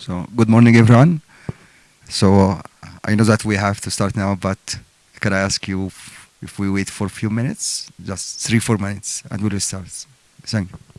So good morning, everyone. So I know that we have to start now, but can I ask you if, we wait for a few minutes, just three, four minutes, and we'll start. Thank you.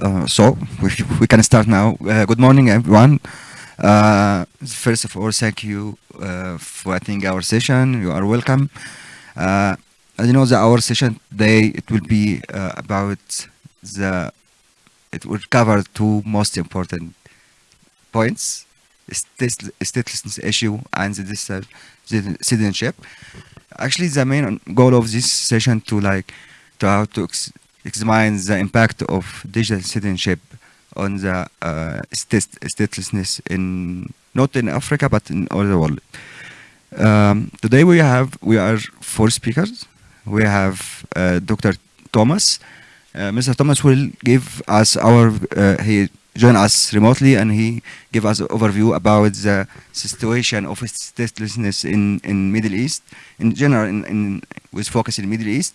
Uh, so we, we can start now. Uh, good morning, everyone. Uh, first of all, thank you uh, for attending our session. You are welcome. Uh, as you know, the our session today it will be about the. It will cover two most important points: stat- statelessness issue and the citizenship. Actually, the main goal of this session to like to how to ex- examine the impact of digital citizenship on the uh, statelessness in not in Africa but in all the world. Um, today we have we are four speakers. We have uh, Dr. Thomas. Uh, Mr. Thomas will give us our uh, he join us remotely and he give us an overview about the situation of statelessness in in Middle East in general in, in with focus in Middle East.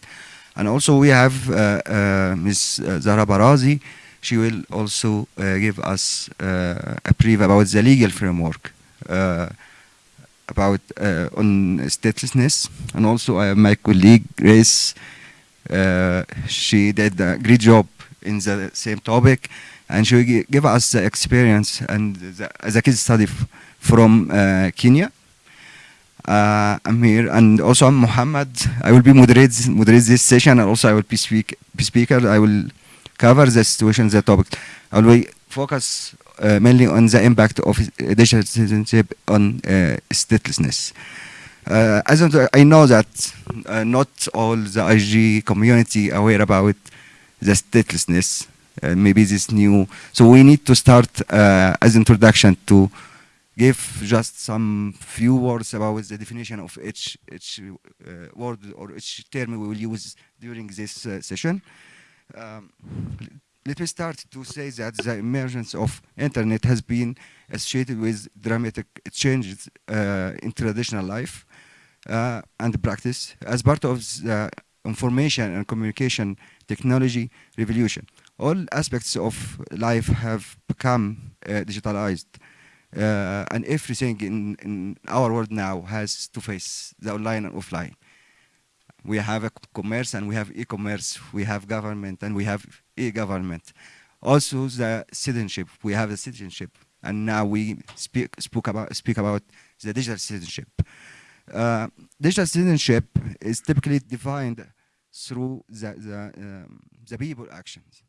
And also we have uh, uh, Ms. Zahra Barazi. She will also uh, give us uh, a brief about the legal framework uh, about uh, on statelessness. And also I have my colleague Grace. Uh, she did a great job in the same topic, and she will give us the experience and the, a case study from uh, Kenya. Uh, I'm here, and also I'm Muhammad. I will be moderate moderate this session, and also I will be speak be speaker. I will cover the situation, the topic. I will focus uh, mainly on the impact of digital citizenship on uh, statelessness. Uh, as I know that uh, not all the IG community aware about the statelessness. Uh, maybe this new. So we need to start uh, as introduction to give just some few words about the definition of each each uh, word or each term we will use during this uh, session. Um, let me start to say that the emergence of internet has been associated with dramatic changes uh, in traditional life uh, and practice as part of the information and communication technology revolution. All aspects of life have become uh, digitalized. Uh, and everything in, in our world now has to face the online and offline we have a commerce and we have e-commerce, we have government and we have e-government. Also the citizenship, we have the citizenship, and now we speak spoke about speak about the digital citizenship. Uh, digital citizenship is typically defined through the the, um, the people actions,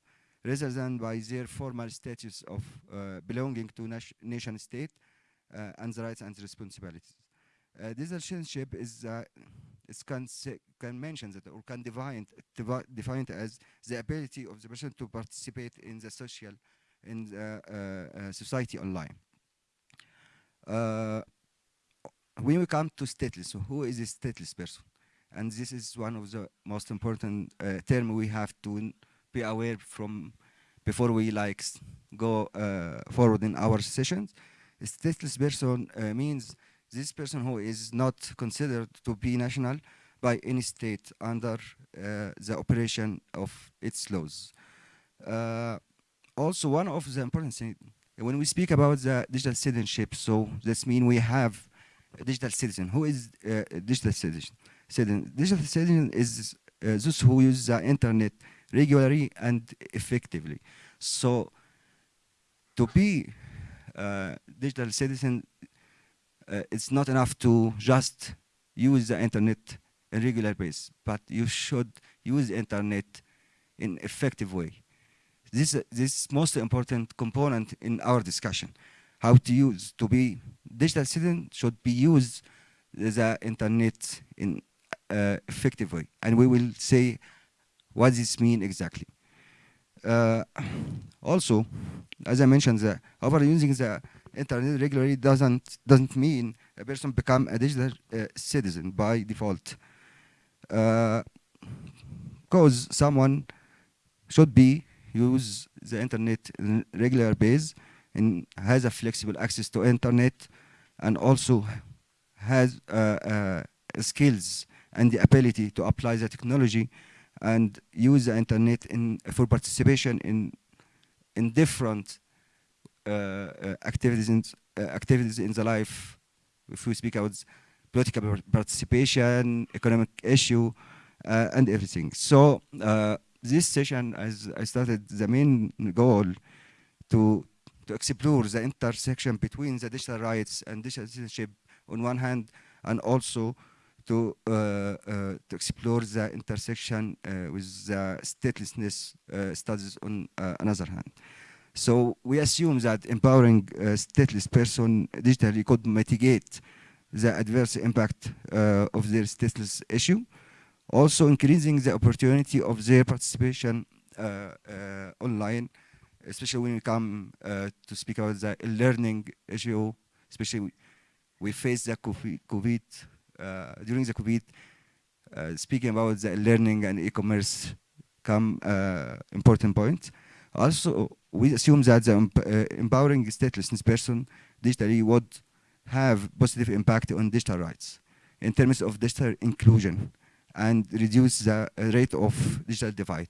rather than by their formal status of uh, belonging to nation, nation state uh, and the rights and responsibilities. Uh, digital citizenship is it can can mention that or can define devi- define it as the ability of the person to participate in the social in the uh, uh, society online. Uh, when we come to stateless, so who is a stateless person? And this is one of the most important term we have to be aware from before we like go uh, forward in our sessions. A stateless person uh, means this person who is not considered to be national by any state under uh, the operation of its laws. Uh, also, one of the important things, when we speak about the digital citizenship, so this means we have a digital citizen. Who is uh, a digital citizen? citizen? Digital citizen is uh, those who use the internet regularly and effectively. So, to be uh, digital citizen uh, it's not enough to just use the internet in regular basis, but you should use the internet in effective way. This uh, this most important component in our discussion. How to use to be digital citizen should be used the internet in uh, effective way, and we will say what does this mean exactly. Uh, also, as I mentioned, the over using the internet regularly doesn't doesn't mean a person become a digital uh, citizen by default. Because someone should be use the internet in regular base and has a flexible access to internet and also has uh, uh, skills and the ability to apply the technology and use the internet in for participation in in different uh, uh, activities in uh, activities in the life. If we speak about political participation, economic issue, uh, and everything. So this session, as I started, the main goal to to explore the intersection between the digital rights and digital citizenship on one hand, and also to uh, uh, to explore the intersection uh, with the statelessness studies on another hand. So we assume that empowering stateless person digitally could mitigate the adverse impact of their stateless issue, also increasing the opportunity of their participation online, especially when we come uh, to speak about the learning issue, especially we, face the COVID, during the COVID, uh, speaking about the learning and e-commerce come uh, important point. Also, we assume that the uh, empowering statelessness person digitally would have positive impact on digital rights in terms of digital inclusion and reduce the uh, rate of digital divide.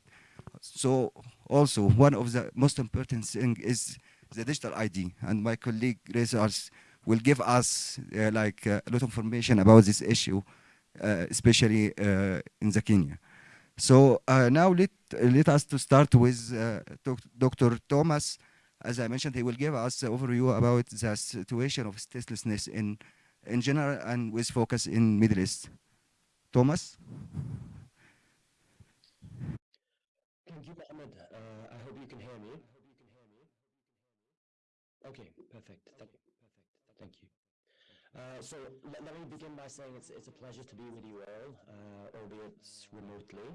So also one of the most important thing is the digital ID and my colleague Razars will give us uh, like uh, a lot of information about this issue, uh, especially uh, in the Kenya. So now let, let us to start with Dr. Thomas. As I mentioned, he will give us an overview about the situation of statelessness in, in general and with focus in Middle East. Thomas? Thank you, Mohammed. Uh, I hope you can hear me. Okay, perfect. Thank, perfect. Thank you. Uh, so let, let me begin by saying it's, it's a pleasure to be with you all, uh, albeit remotely.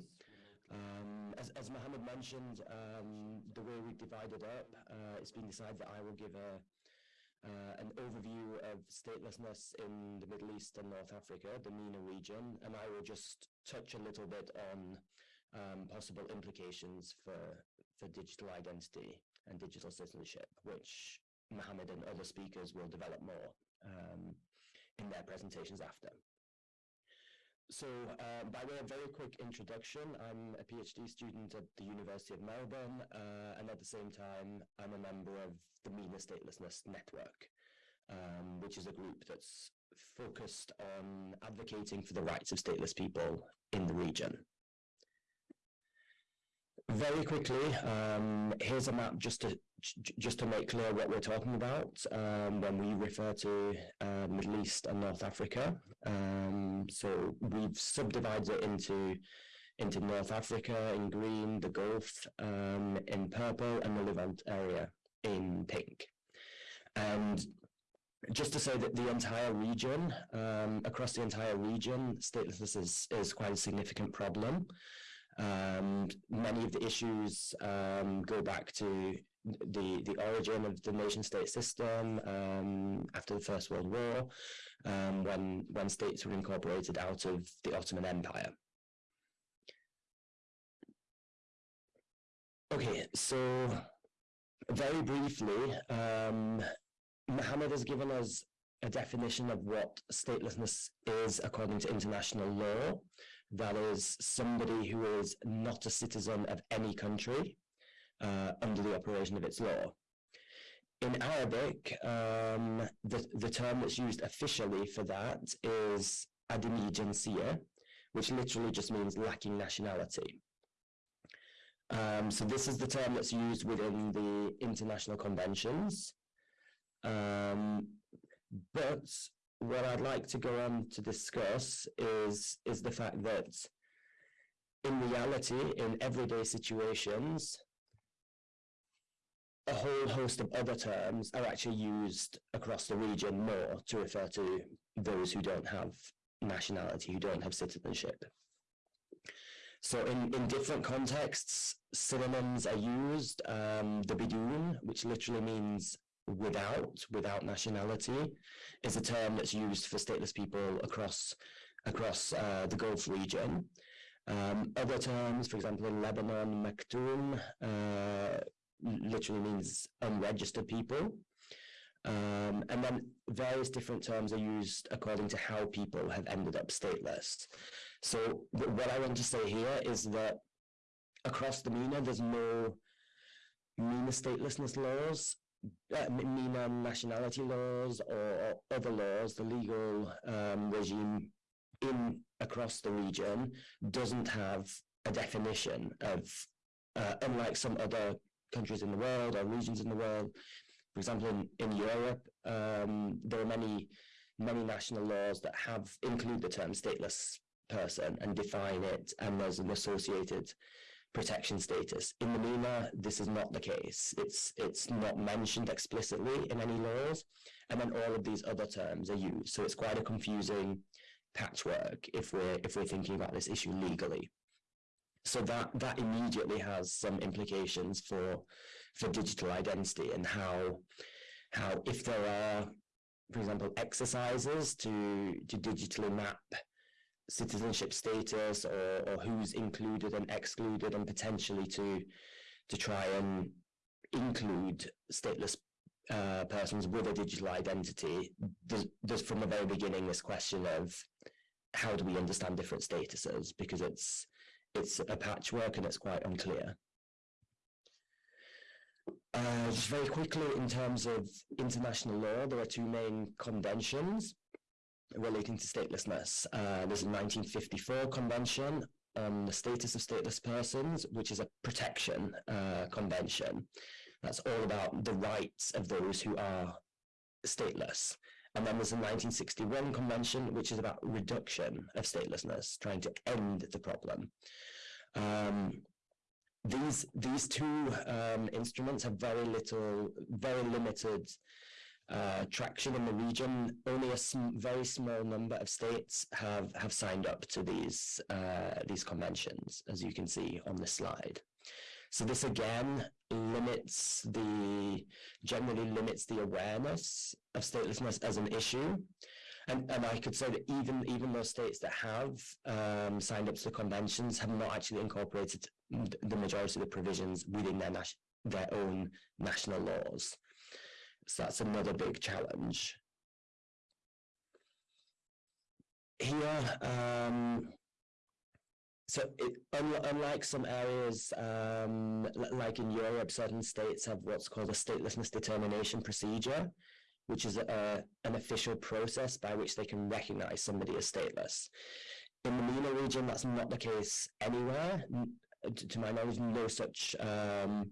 Um, as, as Mohammed mentioned, um, the way we've divided up, uh, it's been decided that I will give a, uh, an overview of statelessness in the Middle East and North Africa, the MENA region, and I will just touch a little bit on um, possible implications for, for digital identity and digital citizenship, which Mohammed and other speakers will develop more um, in their presentations after. So uh, by way of very quick introduction, I'm a PhD student at the University of Melbourne, uh, and at the same time, I'm a member of the MENA Statelessness Network, um, which is a group that's focused on advocating for the rights of stateless people in the region. Very quickly, um, here's a map just to just to make clear what we're talking about um, when we refer to uh, Middle East and North Africa. Um, so we've subdivided it into into North Africa in green, the Gulf um, in purple, and the Levant area in pink. And just to say that the entire region, um, across the entire region, statelessness is, is quite a significant problem. Um, many of the issues um, go back to the the origin of the nation state system um, after the First World War, um, when when states were incorporated out of the Ottoman Empire. Okay, so very briefly, um, Mohammed has given us a definition of what statelessness is according to international law. That is somebody who is not a citizen of any country uh, under the operation of its law. In Arabic, um, the, the term that's used officially for that is adimi jinsiyya, which literally just means lacking nationality. Um, so this is the term that's used within the international conventions. Um, but what I'd like to go on to discuss is is the fact that in reality, in everyday situations, a whole host of other terms are actually used across the region more to refer to those who don't have nationality, who don't have citizenship. So in, in different contexts, synonyms are used. Um, the bidun, which literally means without, without nationality, is a term that's used for stateless people across across uh, the Gulf region. Um, other terms, for example, in Lebanon, maktoum, uh, literally means unregistered people. Um, and then various different terms are used according to how people have ended up stateless. So what I want to say here is that across the MENA, there's no MENA statelessness laws uh, MENA nationality laws or, or, other laws, the legal um, regime in across the region doesn't have a definition of, uh, unlike some other countries in the world or regions in the world. For example, in, in Europe, um, there are many many national laws that have include the term stateless person and define it, and there's an associated protection status. In the MENA, this is not the case. It's it's not mentioned explicitly in any laws, and then all of these other terms are used. So it's quite a confusing patchwork if we're if we're thinking about this issue legally. So that that immediately has some implications for for digital identity and how how if there are, for example, exercises to to digitally map citizenship status or, or who's included and excluded and potentially to to try and include stateless uh, persons with a digital identity there's, there's from the very beginning this question of how do we understand different statuses? Because it's it's a patchwork and it's quite unclear uh, just very quickly in terms of international law there are two main conventions relating to statelessness. Uh, there's a 1954 convention on the status of stateless persons, which is a protection uh, convention. That's all about the rights of those who are stateless. And then there's the 1961 convention, which is about reduction of statelessness, trying to end the problem. Um, these these two um, instruments have very little, very limited uh, traction in the region. Only a sm- very small number of states have have signed up to these uh, these conventions, as you can see on the slide. So this again limits the generally limits the awareness of statelessness as an issue. And, and I could say that even even those states that have um, signed up to the conventions have not actually incorporated the majority of the provisions within their their own national laws. So that's another big challenge. Here, um, so it, un- unlike some areas, um, like in Europe, certain states have what's called a statelessness determination procedure, which is a, an official process by which they can recognize somebody as stateless. In the MENA region, that's not the case anywhere. To, my knowledge, no such um,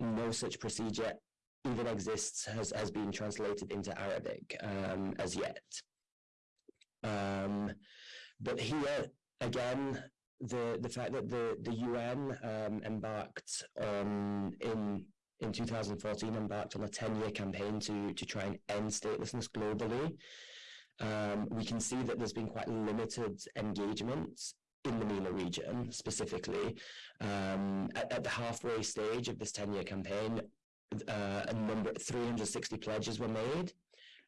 no such procedure even exists has has been translated into Arabic um, as yet. Um, but here again, the the fact that the the UN um, embarked on in in 2014 embarked on a 10 year campaign to to try and end statelessness globally. Um, we can see that there's been quite limited engagement in the MENA region specifically. Um, at, at the halfway stage of this 10 year campaign, uh, a number 360 pledges were made,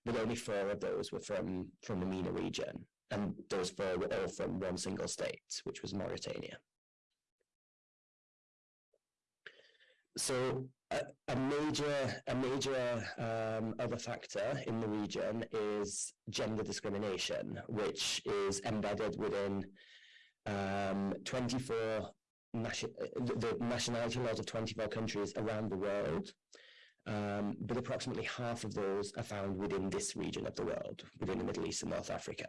but only four of those were from from the MENA region, and those four were all from one single state, which was Mauritania. So a, a major a major um, other factor in the region is gender discrimination, which is embedded within um, 24 nation, the, nationality laws of 24 countries around the world. Um, but approximately half of those are found within this region of the world, within the Middle East and North Africa.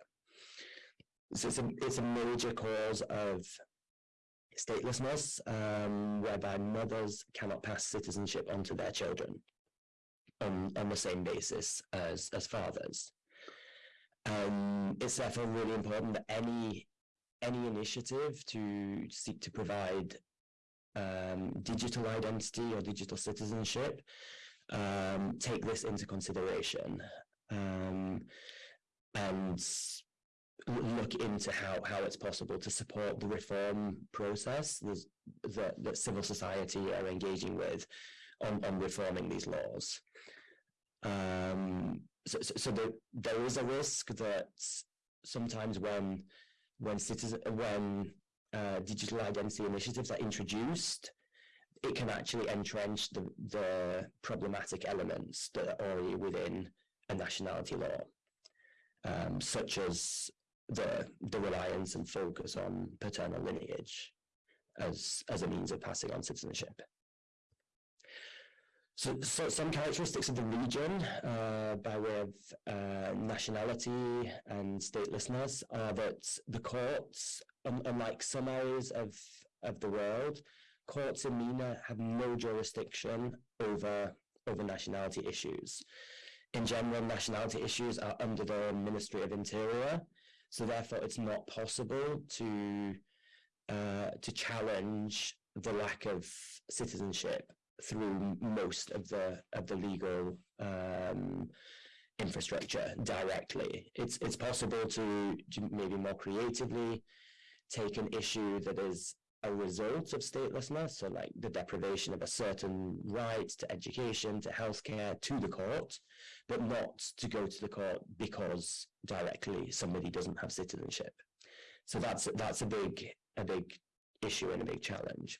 So it's a, it's a major cause of statelessness, um, whereby mothers cannot pass citizenship onto their children on, on the same basis as, as fathers. Um, it's therefore really important that any any initiative to seek to provide um, digital identity or digital citizenship um, take this into consideration um, and look into how, how it's possible to support the reform process that, that civil society are engaging with on, on reforming these laws. Um, so, so, so there, there is a risk that sometimes when when citizen when uh, digital identity initiatives are introduced, it can actually entrench the, the problematic elements that are already within a nationality law, um, such as the the reliance and focus on paternal lineage as as a means of passing on citizenship. So, so some characteristics of the region uh, by way of uh, nationality and statelessness are that the courts, un- unlike some areas of, of the world, courts in MENA have no jurisdiction over, over nationality issues. In general, nationality issues are under the Ministry of Interior, so therefore it's not possible to, uh, to challenge the lack of citizenship through most of the of the legal um, infrastructure directly. It's it's possible to, to maybe more creatively take an issue that is a result of statelessness, so like the deprivation of a certain right to education, to healthcare, to the court, but not to go to the court because directly somebody doesn't have citizenship. So that's that's a big a big issue and a big challenge.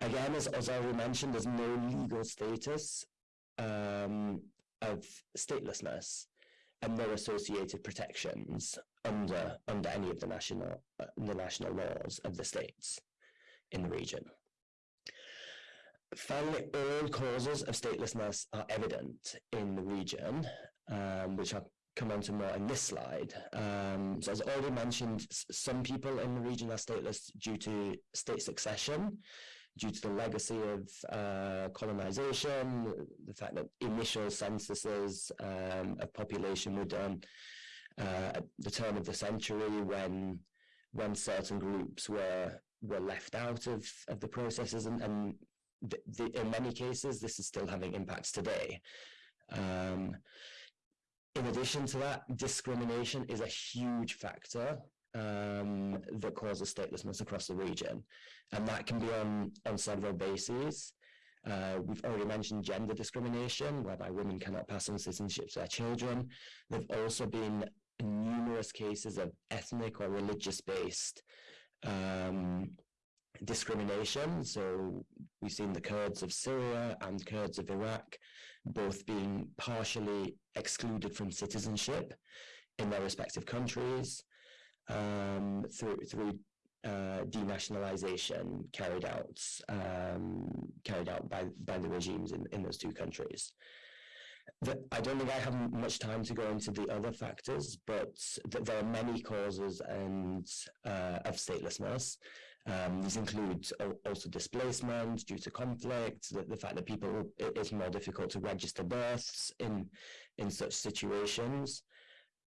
Again, as, as already mentioned, there's no legal status um, of statelessness and no associated protections under under any of the national uh, the national laws of the states in the region. Finally, all causes of statelessness are evident in the region, um, which I'll come on to more in this slide. Um, so as already mentioned, some people in the region are stateless due to state succession, due to the legacy of uh, colonization, the fact that initial censuses um, of population were done uh, at the turn of the century when when certain groups were were left out of, of the processes and, and the, the, in many cases this is still having impacts today. Um, in addition to that, discrimination is a huge factor um, that causes statelessness across the region, and that can be on on several bases. Uh, we've already mentioned gender discrimination, whereby women cannot pass on citizenship to their children. There've also been numerous cases of ethnic or religious-based um, discrimination. So we've seen the Kurds of Syria and Kurds of Iraq both being partially excluded from citizenship in their respective countries um, through through uh, denationalization carried out um, carried out by by the regimes in, in those two countries. The, I don't think I have much time to go into the other factors, but th there are many causes and uh, of statelessness. Um, these include also displacement due to conflict, the, the fact that people it is more difficult to register births in in such situations,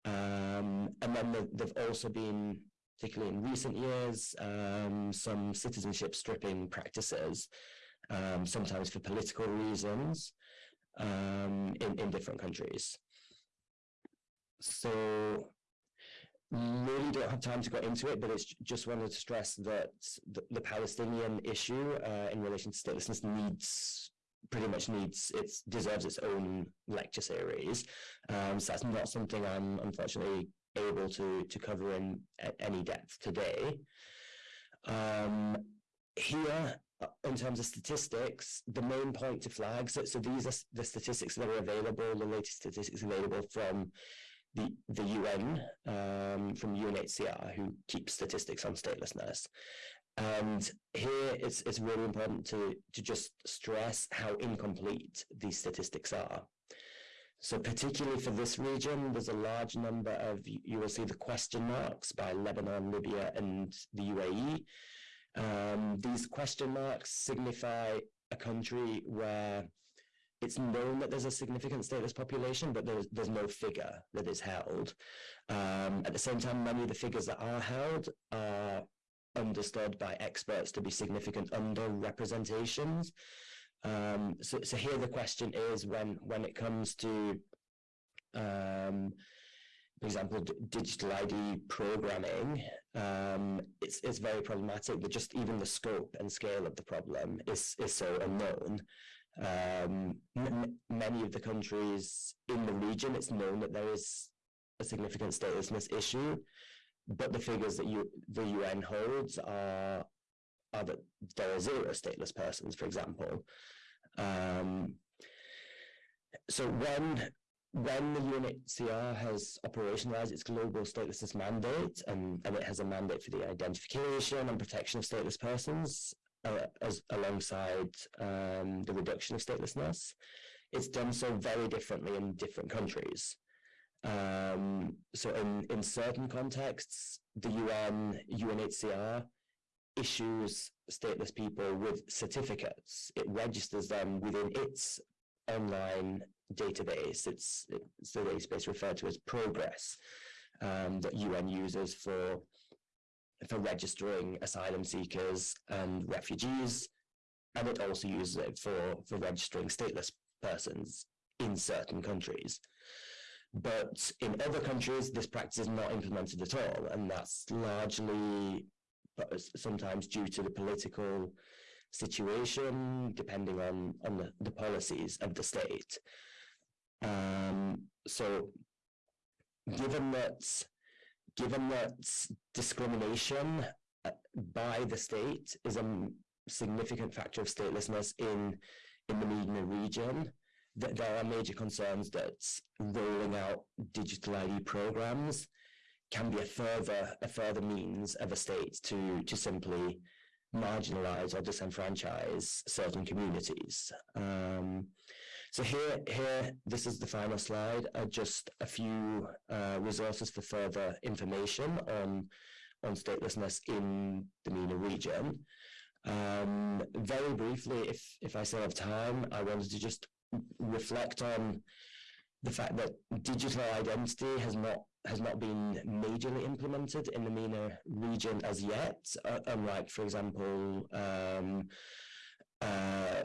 um, and then the, there've also been particularly in recent years, um, some citizenship stripping practices, um, sometimes for political reasons, um, in, in different countries. So really don't have time to go into it, but it's just wanted to stress that the, the Palestinian issue uh, in relation to statelessness needs pretty much needs it deserves its own lecture series. Um, so that's not something I'm unfortunately able to to cover in any depth today. Um, here, in terms of statistics, the main point to flag, so, so these are the statistics that are available, the latest statistics available from the, the UN, um, from UNHCR, who keeps statistics on statelessness. And here it's, it's really important to, to just stress how incomplete these statistics are. So particularly for this region, there's a large number of, you will see the question marks by Lebanon, Libya, and the UAE. Um, these question marks signify a country where it's known that there's a significant stateless population, but there's, there's no figure that is held. Um, at the same time, many of the figures that are held are understood by experts to be significant underrepresentations. Um, so, so here the question is when when it comes to, um, for example, digital ID programming, um, it's it's very problematic. But just even the scope and scale of the problem is is so unknown. Um, many of the countries in the region, it's known that there is a significant statelessness issue, but the figures that you the UN holds are are that there are zero stateless persons, for example. Um, so when when the UNHCR has operationalized its global statelessness mandate and, and it has a mandate for the identification and protection of stateless persons uh, as alongside um, the reduction of statelessness, it's done so very differently in different countries. Um, so in, in certain contexts, the UN, UNHCR issues stateless people with certificates. It registers them within its online database. It's, it's the database referred to as proGres um, that UN uses for for registering asylum seekers and refugees, and it also uses it for for registering stateless persons in certain countries. But in other countries, this practice is not implemented at all, and that's largely sometimes due to the political situation, depending on, on the, the policies of the state. Um, so given that given that discrimination uh, by the state is a significant factor of statelessness in in the MENA region, that there are major concerns that rolling out digital ID programs can be a further a further means of a state to to simply marginalize or disenfranchise certain communities. Um, so here, here, this is the final slide. Uh, just a few uh, resources for further information on on statelessness in the MENA region. Um, very briefly, if if I still have time, I wanted to just reflect on the fact that digital identity has not has not been majorly implemented in the MENA region as yet, uh, unlike, for example, um, uh,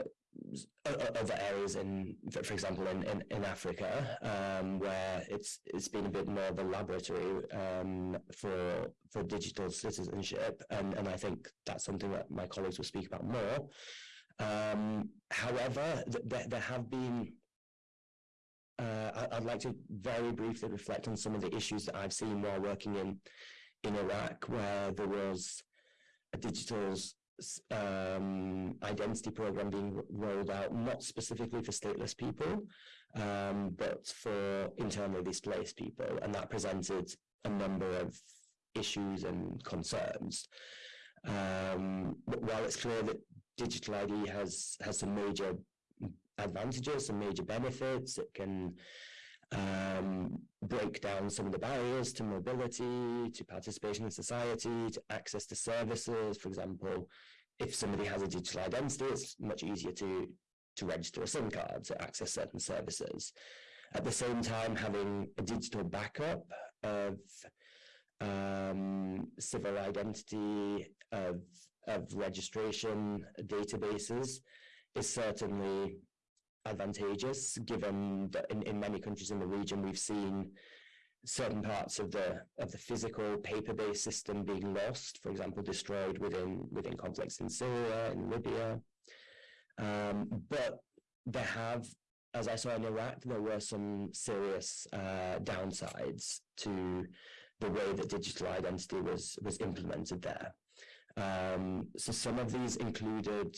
other areas in, for, example, in, in, in Africa, um, where it's it's been a bit more of a laboratory um, for for digital citizenship, and, and I think that's something that my colleagues will speak about more. Um, however, th- there, there have been. Uh, I- I'd like to very briefly reflect on some of the issues that I've seen while working in in Iraq, where there was a digital um, identity program being rolled out, not specifically for stateless people, um, but for internally displaced people, and that presented a number of issues and concerns. Um, while it's clear that digital ID has has some major advantages, some major benefits, it can um, break down some of the barriers to mobility, to participation in society, to access to services. For example, if somebody has a digital identity, it's much easier to to register a SIM card to access certain services. At the same time, having a digital backup of um, civil identity, of of registration databases is certainly advantageous given that in, in many countries in the region we've seen certain parts of the of the physical paper-based system being lost for example destroyed within within conflicts in syria and libya. Um, but there have as i saw in iraq there were some serious uh, downsides to the way that digital identity was was implemented there. Um, so some of these included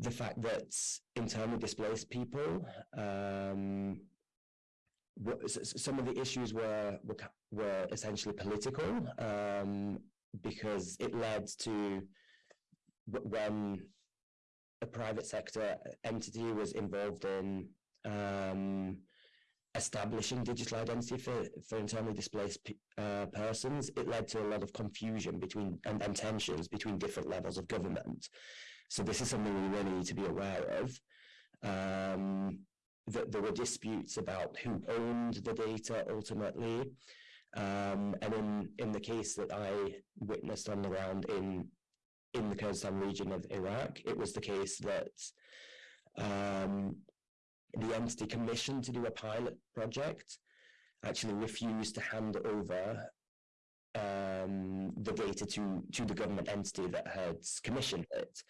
the fact that internally displaced people, um, some of the issues were were, were essentially political um, because it led to when a private sector entity was involved in um, establishing digital identity for, for internally displaced uh, persons, it led to a lot of confusion between and, and tensions between different levels of government. So this is something we really need to be aware of. Um, that there were disputes about who owned the data ultimately. Um, and in, in the case that I witnessed on the ground in in the Kurdistan region of Iraq, it was the case that um, the entity commissioned to do a pilot project actually refused to hand over um, the data to to the government entity that had commissioned it,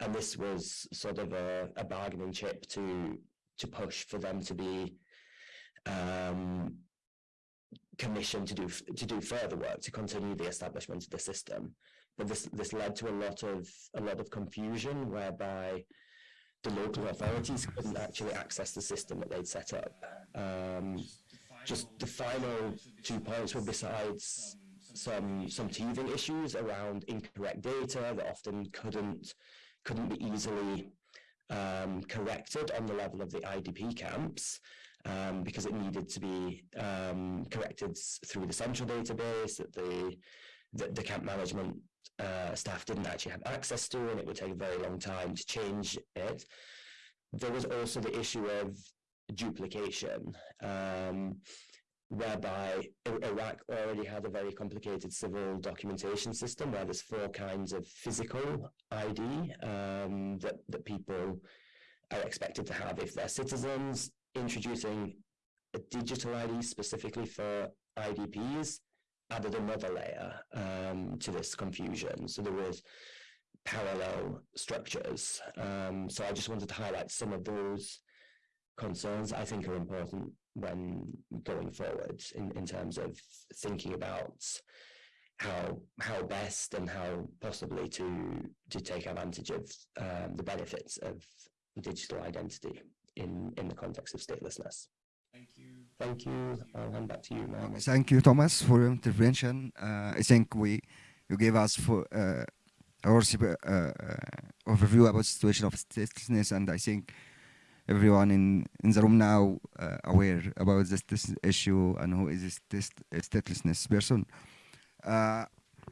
and this was sort of a, a bargaining chip to to push for them to be um, commissioned to do to do further work to continue the establishment of the system. But this this led to a lot of a lot of confusion whereby the local authorities couldn't actually access the system that they'd set up. Um, just the final two points were besides some some teething issues around incorrect data that often couldn't couldn't be easily um, corrected on the level of the IDP camps um, because it needed to be um, corrected through the central database that the that the camp management uh, staff didn't actually have access to, and it would take a very long time to change it. There was also the issue of duplication, um, whereby Iraq already had a very complicated civil documentation system where there's four kinds of physical ID um, that, that people are expected to have if they're citizens, introducing a digital ID specifically for IDPs added another layer um, to this confusion. So there was parallel structures. Um, so I just wanted to highlight some of those concerns I think are important when going forward in, in terms of thinking about how how best and how possibly to to take advantage of um, the benefits of digital identity in in the context of statelessness. Thank you. Thank you. I'll hand back to you, Mohammed. Thank you, Thomas, for your intervention. Uh, I think we you gave us for uh, our uh, uh, overview about the situation of statelessness, and I think everyone in, in the room now uh, aware about this, this issue and who is this, this statelessness person. Uh,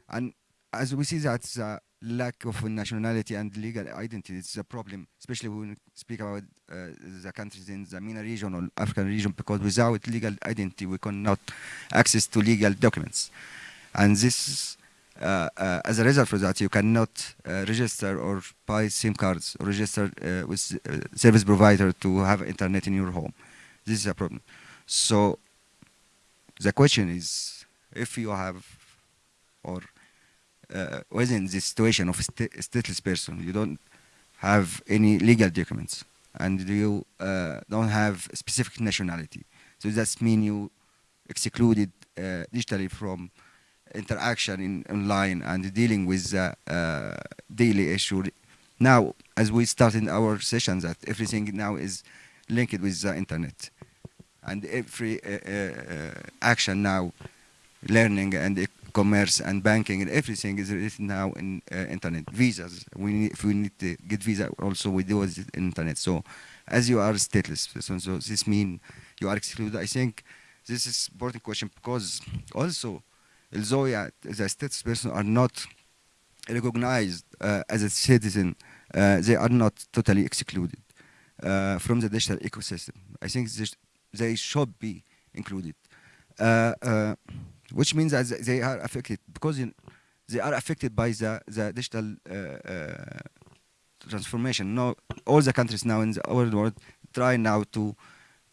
and as we see that the lack of nationality and legal identity is a problem, especially when we speak about uh, the countries in the MENA region or African region, because without legal identity, we cannot access to legal documents. And this uh, uh, as a result for that, you cannot uh, register or buy SIM cards or register uh, with uh, service provider to have internet in your home. This is a problem. So the question is, if you have or uh, within the situation of a sta- stateless person, you don't have any legal documents and you uh, don't have specific nationality. So that means you excluded uh, digitally from interaction in online and dealing with uh, daily issue. Now, as we start in our sessions, that everything now is linked with the internet, and every uh, uh, action now, learning and e- commerce and banking and everything is now in uh, internet. Visas, we need, if we need to get visa, also we do internet. So, as you are stateless person, so this means you are excluded. I think this is important question because also although yeah, the status person are not recognized uh, as a citizen, uh, they are not totally excluded uh, from the digital ecosystem. I think they should be included, uh, uh, which means that they are affected because they are affected by the, the digital uh, transformation. Now, all the countries now in the world try now to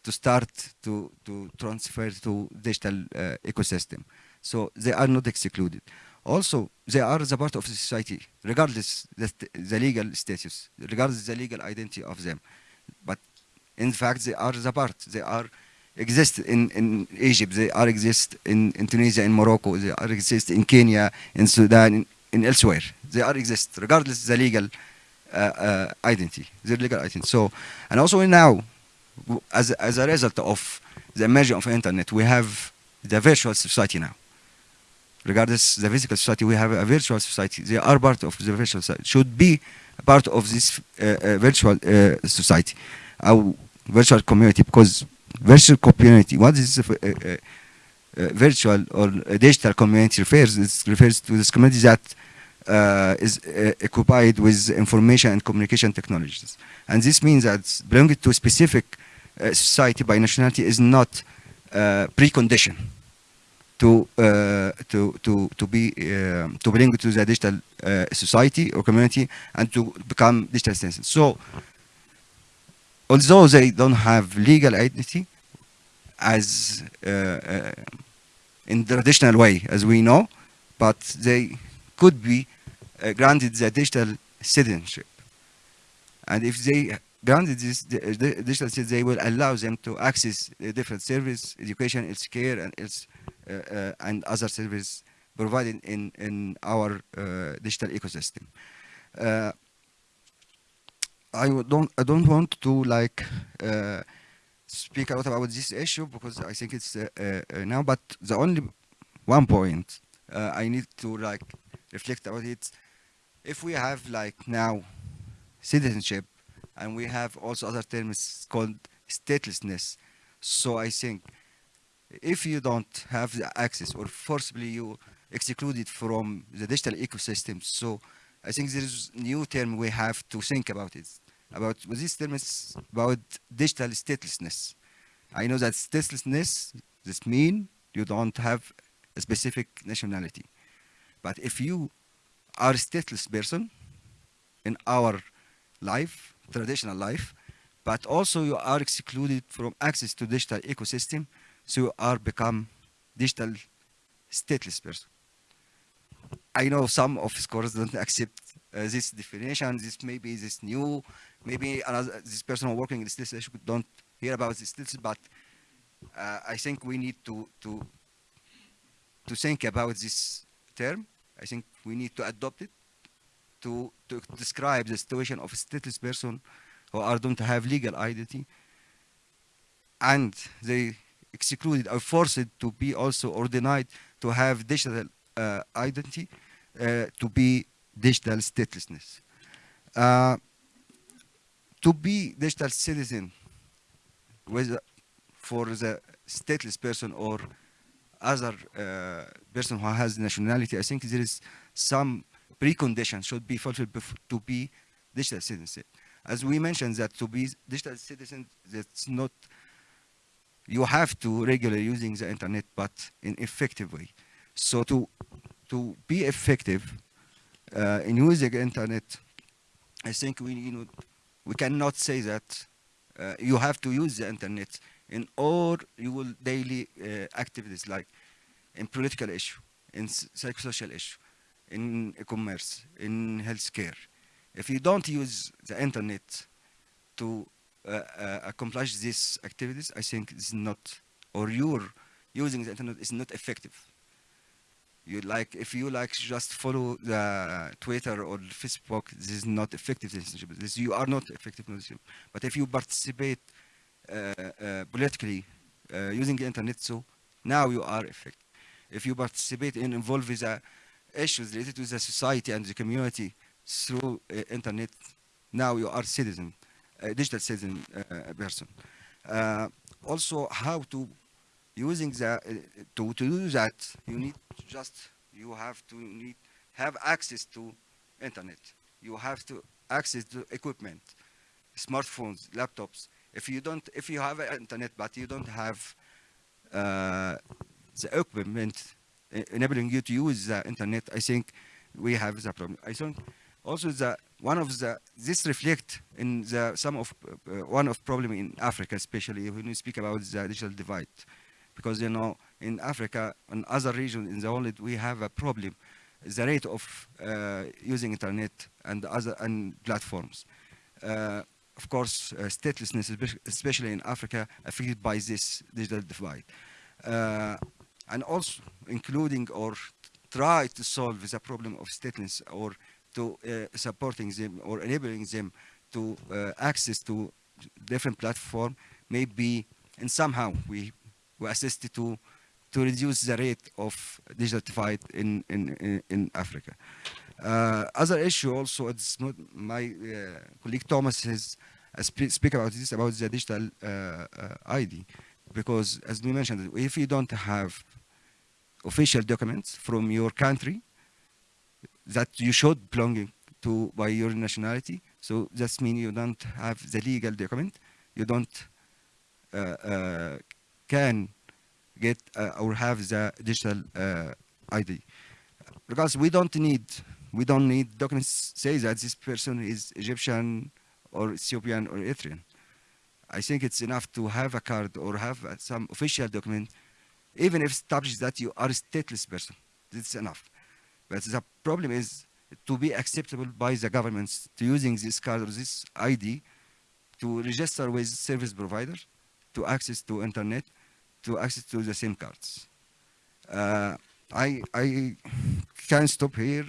to start to to transfer to digital ecosystem. So they are not excluded. Also, they are the part of the society, regardless the, the legal status, regardless the legal identity of them. But in fact, they are the part. They are exist in, in Egypt. They are exist in, in Tunisia, in Morocco. They are exist in Kenya, in Sudan, in, in elsewhere. They are exist regardless the legal uh, uh, identity, their legal identity. So, and also now, as as a result of the emergence of internet, we have the virtual society now. Regardless the physical society, we have a virtual society. They are part of the virtual society. Should be part of this uh, uh, virtual uh, society, our virtual community. Because virtual community, what is uh, uh, uh, virtual or digital community refers? It refers to this community that is occupied with information and communication technologies. And this means that belonging to a specific society by nationality is not precondition to uh, to to to be uh, to belong to the digital uh, society or community and to become digital citizens. So, although they don't have legal identity, as uh, uh, in the traditional way, as we know, but they could be uh, granted the digital citizenship. And if they granted this di- di- digital citizenship, they will allow them to access different service, education, health care, and else, and other services provided in in our uh, digital ecosystem. Uh, I don't I don't want to like uh, speak a lot about this issue because I think it's uh, uh, uh, now. But the only one point uh, I need to like reflect about it. If we have like now citizenship, and we have also other terms called statelessness. So I think if you don't have the access or forcibly you excluded from the digital ecosystem, so I think there is new term we have to think about it. About this term is about digital statelessness. I know that statelessness this mean you don't have a specific nationality. But if you are a stateless person in our life, traditional life, but also you are excluded from access to digital ecosystem, so you are become digital stateless person. I know some of scholars don't accept uh, this definition. This maybe this new, maybe another this person working in issue don't hear about this, but uh, I think we need to to to think about this term. I think we need to adopt it to to describe the situation of a stateless person who are don't have legal identity and they excluded or forced to be also or denied to have digital uh, identity uh, to be digital statelessness. Uh, to be digital citizen whether for the stateless person or other uh, person who has nationality, I think there is some precondition should be fulfilled to be digital citizen. As we mentioned that to be digital citizen, that's not, you have to regularly using the internet, but in effective way. So to, to be effective uh, in using internet, I think we you know we cannot say that uh, you have to use the internet in all your daily uh, activities like in political issue, in psychosocial issue, in commerce, in healthcare. If you don't use the internet to accomplish these activities, I think it's not, or you're using the internet is not effective. You like if you like just follow the Twitter or Facebook, this is not effective. This you are not effective. But if you participate uh, uh, politically uh, using the internet, so now you are effective. If you participate in involve with the issues related to the society and the community through uh, internet, now you are citizen, digital citizen uh, person. Uh, also, how to using the uh, to, to do that you need just you have to need have access to internet. You have to access to equipment smartphones laptops. If you don't if you have internet but you don't have uh, the equipment enabling you to use the internet i think we have the problem. I think also the one of the this reflect in the some of uh, one of problem in africa especially when we speak about the digital divide. Because you know in Africa and other regions in the world we have a problem the rate of uh, using internet and other and platforms. Uh, of course uh, statelessness especially in Africa affected by this digital divide. Uh, and also including or try to solve the problem of statelessness or to uh, supporting them or enabling them to uh, access to different platform maybe and somehow we we assist to to reduce the rate of digital divide in in in, Africa. Uh, other issue also, it's not my uh, colleague Thomas has uh, spe- speak about this about the digital uh, ID, because as we mentioned, if you don't have official documents from your country that you showed belonging to by your nationality, so that means you don't have the legal document, you don't uh, uh, can get uh, or have the digital uh, ID. Because we don't need we don't need documents say that this person is Egyptian or Ethiopian or Eritrean. I think it's enough to have a card or have uh, some official document, even if established that you are a stateless person. It's enough. But the problem is to be acceptable by the governments to using this card or this ID to register with service provider, to access to internet, to access to the SIM cards. Uh, I, I can stop here,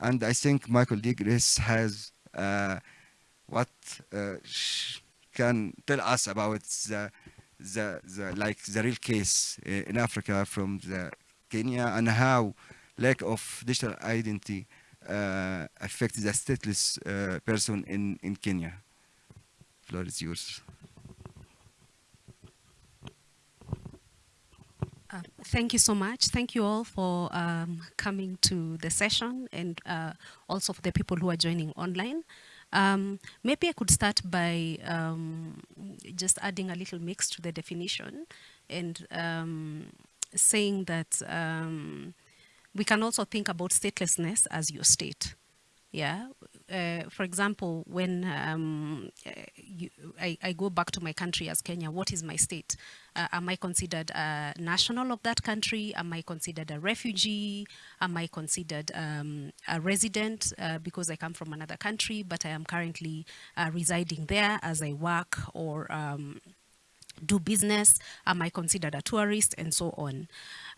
and I think my colleague Grace has uh, what uh, can tell us about the, the, the like the real case uh, in Africa from the Kenya and how lack of digital identity uh, affects the stateless uh, person in, in Kenya. Floor is yours. Uh, thank you so much. Thank you all for um, coming to the session and uh, also for the people who are joining online. Um, maybe I could start by um, just adding a little mix to the definition and um, saying that um, we can also think about statelessness as your state. Yeah. Uh, for example, when um, uh, you, I, I go back to my country as Kenya, what is my state? Uh, am I considered a national of that country? Am I considered a refugee? Am I considered um, a resident uh, because I come from another country, but I am currently uh, residing there as I work or um, do business? Am I considered a tourist? And so on.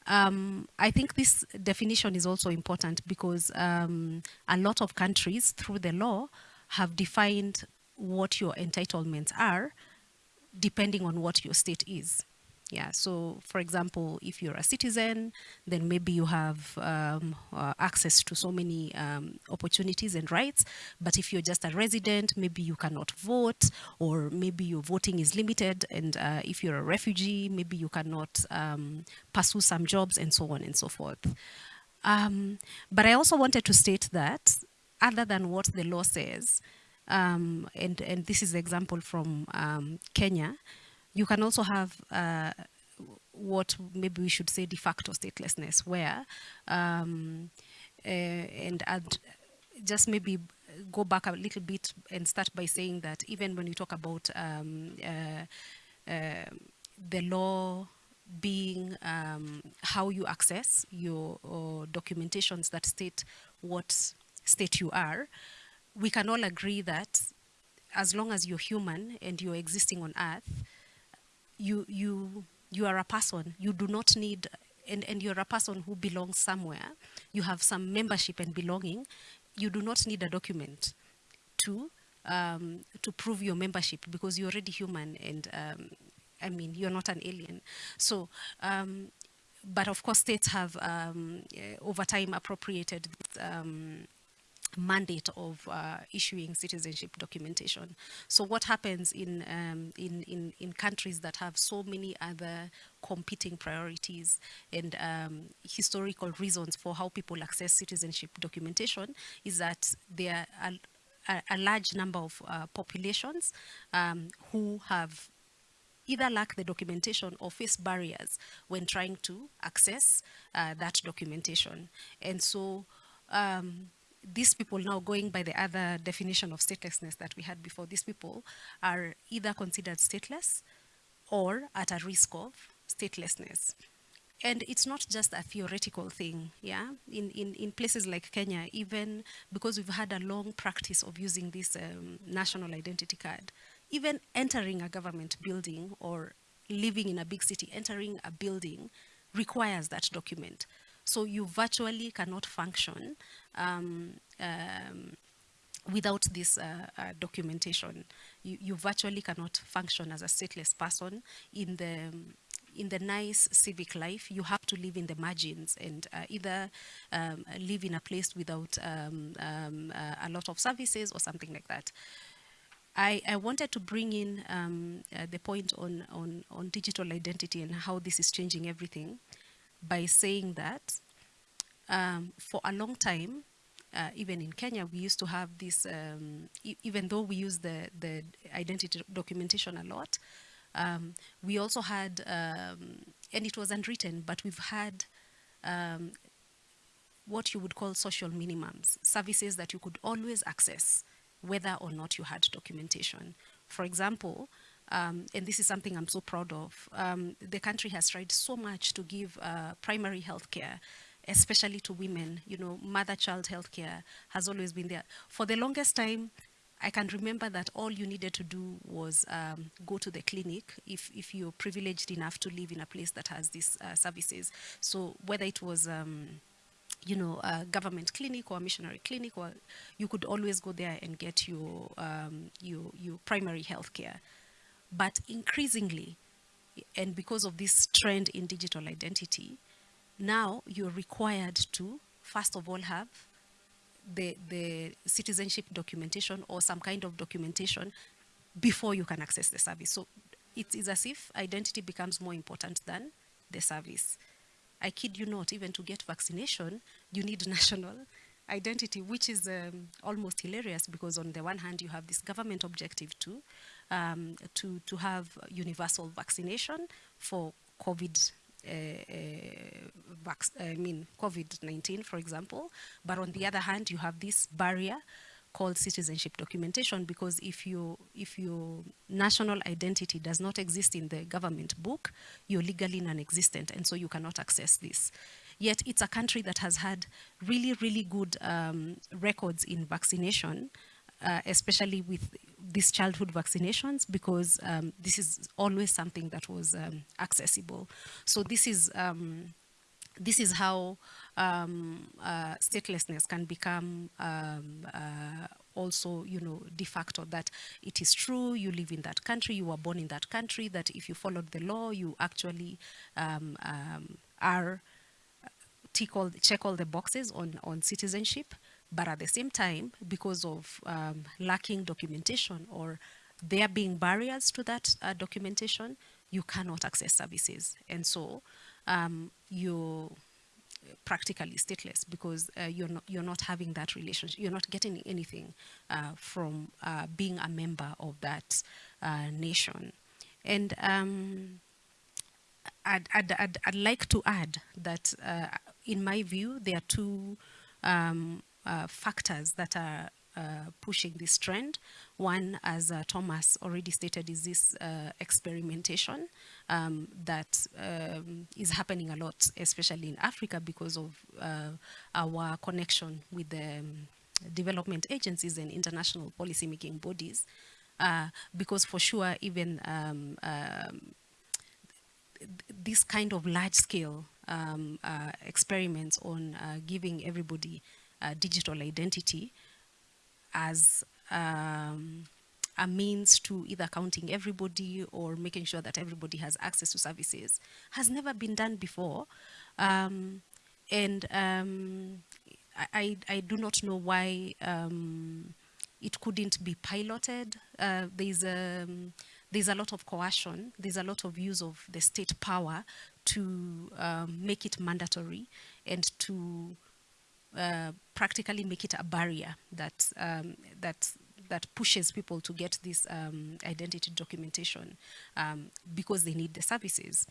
Um, I think this definition is also important because um, a lot of countries, through the law, have defined what your entitlements are depending on what your state is. Yeah, so for example, if you're a citizen, then maybe you have um, uh, access to so many um, opportunities and rights. But if you're just a resident, maybe you cannot vote, or maybe your voting is limited. And uh, if you're a refugee, maybe you cannot um, pursue some jobs, and so on and so forth. Um, but I also wanted to state that, other than what the law says, um, and, and this is the example from um, Kenya, you can also have uh, what maybe we should say de facto statelessness, where um, uh, and just maybe go back a little bit and start by saying that even when we talk about um, uh, uh, the law being um, how you access your documentations that state what state you are, we can all agree that as long as you're human and you're existing on earth, you, you, you are a person. You do not need, and, and you're a person who belongs somewhere. You have some membership and belonging. You do not need a document to, um, to prove your membership because you're already human and um, I mean, you're not an alien. So, um, but of course states have um, over time appropriated um, mandate of uh, issuing citizenship documentation. So what happens in, um, in, in, in, countries that have so many other competing priorities and um, historical reasons for how people access citizenship documentation is that there are a, a large number of uh, populations um, who have either lack the documentation or face barriers when trying to access uh, that documentation. And so um, these people now going by the other definition of statelessness that we had before, these people are either considered stateless or at a risk of statelessness. And it's not just a theoretical thing, yeah? In, in, in places like Kenya, even because we've had a long practice of using this um, national identity card, even entering a government building or living in a big city, entering a building requires that document. So you virtually cannot function um, um, without this uh, uh, documentation. You, you, virtually cannot function as a stateless person in the in the nice civic life, you have to live in the margins and uh, either um, live in a place without um, um, uh, a lot of services or something like that. I, I wanted to bring in um, uh, the point on, on, on digital identity and how this is changing everything by saying that um, for a long time, uh, even in Kenya, we used to have this, um, e even though we use the, the identity documentation a lot, um, we also had, um, and it was unwritten, but we've had um, what you would call social minimums, services that you could always access whether or not you had documentation. For example, um, and this is something I'm so proud of, um, the country has tried so much to give uh, primary health care, especially to women. You know, mother-child health care has always been there. For the longest time, I can remember that all you needed to do was um, go to the clinic if, if you're privileged enough to live in a place that has these uh, services. So whether it was um, you know, a government clinic or a missionary clinic, or you could always go there and get your, um, your, your primary health care. But increasingly, and because of this trend in digital identity, now you're required to, first of all, have the, the citizenship documentation or some kind of documentation before you can access the service. So it is as if identity becomes more important than the service. I kid you not, even to get vaccination, you need national identity, which is um, almost hilarious because on the one hand, you have this government objective too, um, to, to have universal vaccination for COVID uh, uh, I mean COVID-19, for example. But on the other hand, you have this barrier called citizenship documentation because if you if your national identity does not exist in the government book, you're legally non-existent and so you cannot access this. Yet it's a country that has had really, really good um, records in vaccination, uh, especially with these childhood vaccinations because um, this is always something that was um, accessible. So this is um, this is how um, uh, statelessness can become um, uh, also, you know, de facto that it is true, you live in that country, you were born in that country, that if you followed the law, you actually are, uh, tick all, check all the boxes on, on citizenship, but at the same time, because of um, lacking documentation or there being barriers to that uh, documentation, you cannot access services. And so um, you practically stateless because uh, you're not you're not having that relationship you're not getting anything uh, from uh, being a member of that uh, nation and um, I'd, I'd, I'd, I'd, like to add that, uh, in my view, there are two um, uh, factors that are uh, pushing this trend. One, as uh, Thomas already stated, is this uh, experimentation um, that um, is happening a lot, especially in Africa because of uh, our connection with the um, development agencies and international policy-making bodies. Uh, because for sure, even um, um, this kind of large-scale um, experiments on giving everybody digital identity as um, a means to either counting everybody or making sure that everybody has access to services has never been done before. Um, and um, I, I, do not know why um, it couldn't be piloted. Uh, there's, a, um, there's a lot of coercion, there's a lot of use of the state power to um, make it mandatory and to uh, practically make it a barrier that um, that that pushes people to get this um, identity documentation um, because they need the services.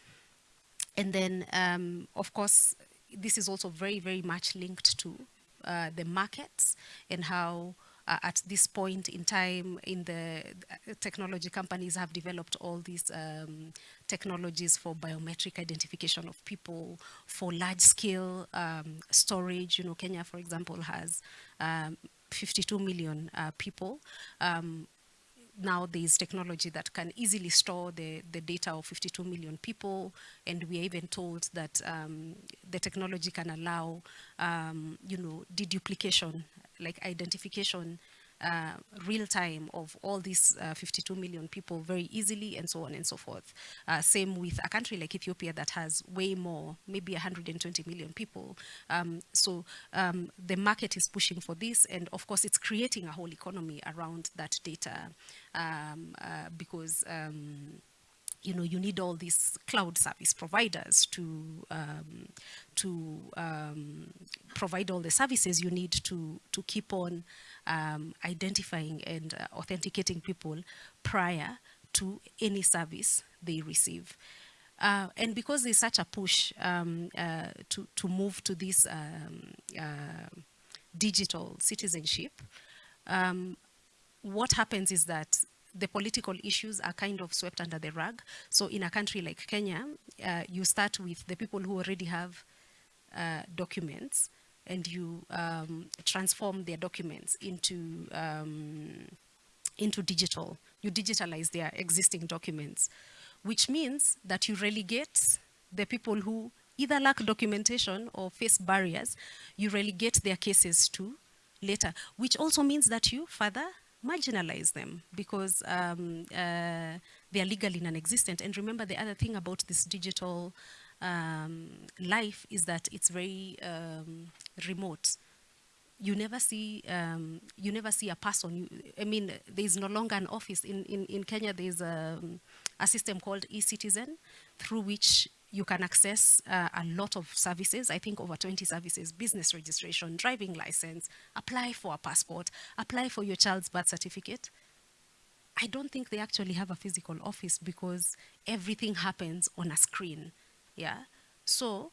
And then, um, of course, this is also very, very much linked to uh, the markets and how uh, at this point in time in the uh, technology companies have developed all these um, technologies for biometric identification of people, for large scale um, storage. You know, Kenya, for example, has um, 52 million uh, people um, now there's technology that can easily store the, the data of 52 million people and we are even told that um, the technology can allow um, you know deduplication like identification uh, real time of all these uh, 52 million people very easily and so on and so forth. Uh, same with a country like Ethiopia that has way more, maybe 120 million people. Um, so um, the market is pushing for this and of course it's creating a whole economy around that data um, uh, because um, you know, you need all these cloud service providers to um, to um, provide all the services you need to to keep on um, identifying and uh, authenticating people prior to any service they receive. Uh, and because there's such a push um, uh, to, to move to this um, uh, digital citizenship, um, what happens is that the political issues are kind of swept under the rug. So in a country like Kenya, uh, you start with the people who already have uh, documents and you um, transform their documents into, um, into digital. You digitalize their existing documents, which means that you relegate the people who either lack documentation or face barriers, you relegate their cases to later, which also means that you further marginalize them because um, uh, they are legally non-existent. And remember the other thing about this digital um, life is that it's very um, remote. You never see, um, you never see a person. You, I mean, there is no longer an office. In, in, in Kenya, there's a, a system called e-citizen through which you can access uh, a lot of services, I think over 20 services, business registration, driving license, apply for a passport, apply for your child's birth certificate. I don't think they actually have a physical office because everything happens on a screen yeah? So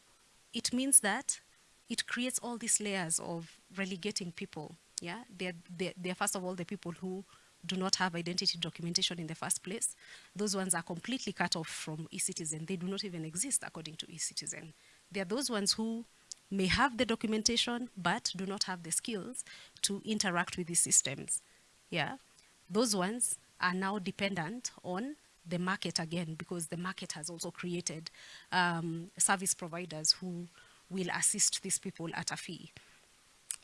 it means that it creates all these layers of relegating people yeah? They're, they're, they're first of all the people who do not have identity documentation in the first place. Those ones are completely cut off from e-citizen. They do not even exist according to e-citizen. They are those ones who may have the documentation but do not have the skills to interact with these systems. Yeah? Those ones are now dependent on the market again because the market has also created um, service providers who will assist these people at a fee.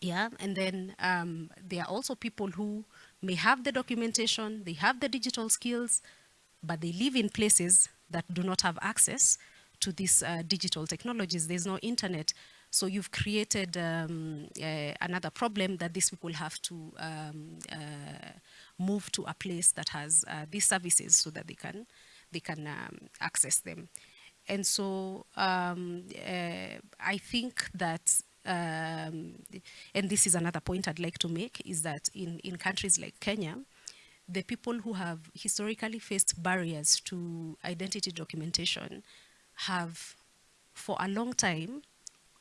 Yeah, and then um, there are also people who may have the documentation, they have the digital skills, but they live in places that do not have access to these uh, digital technologies. There's no internet. So you've created um, uh, another problem that these people have to um, uh, move to a place that has uh, these services so that they can they can um, access them. And so um, uh, I think that, um, and this is another point I'd like to make, is that in, in countries like Kenya, the people who have historically faced barriers to identity documentation have for a long time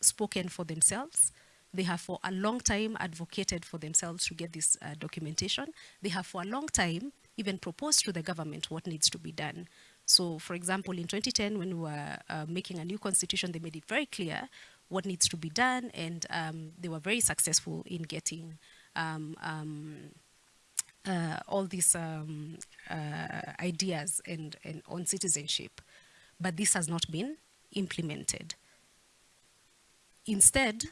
spoken for themselves. They have for a long time advocated for themselves to get this uh, documentation. They have for a long time even proposed to the government what needs to be done. So, for example, in 2010, when we were uh, making a new constitution, they made it very clear what needs to be done, and um, they were very successful in getting um, um, uh, all these um, uh, ideas and, and on citizenship. But this has not been implemented. Instead,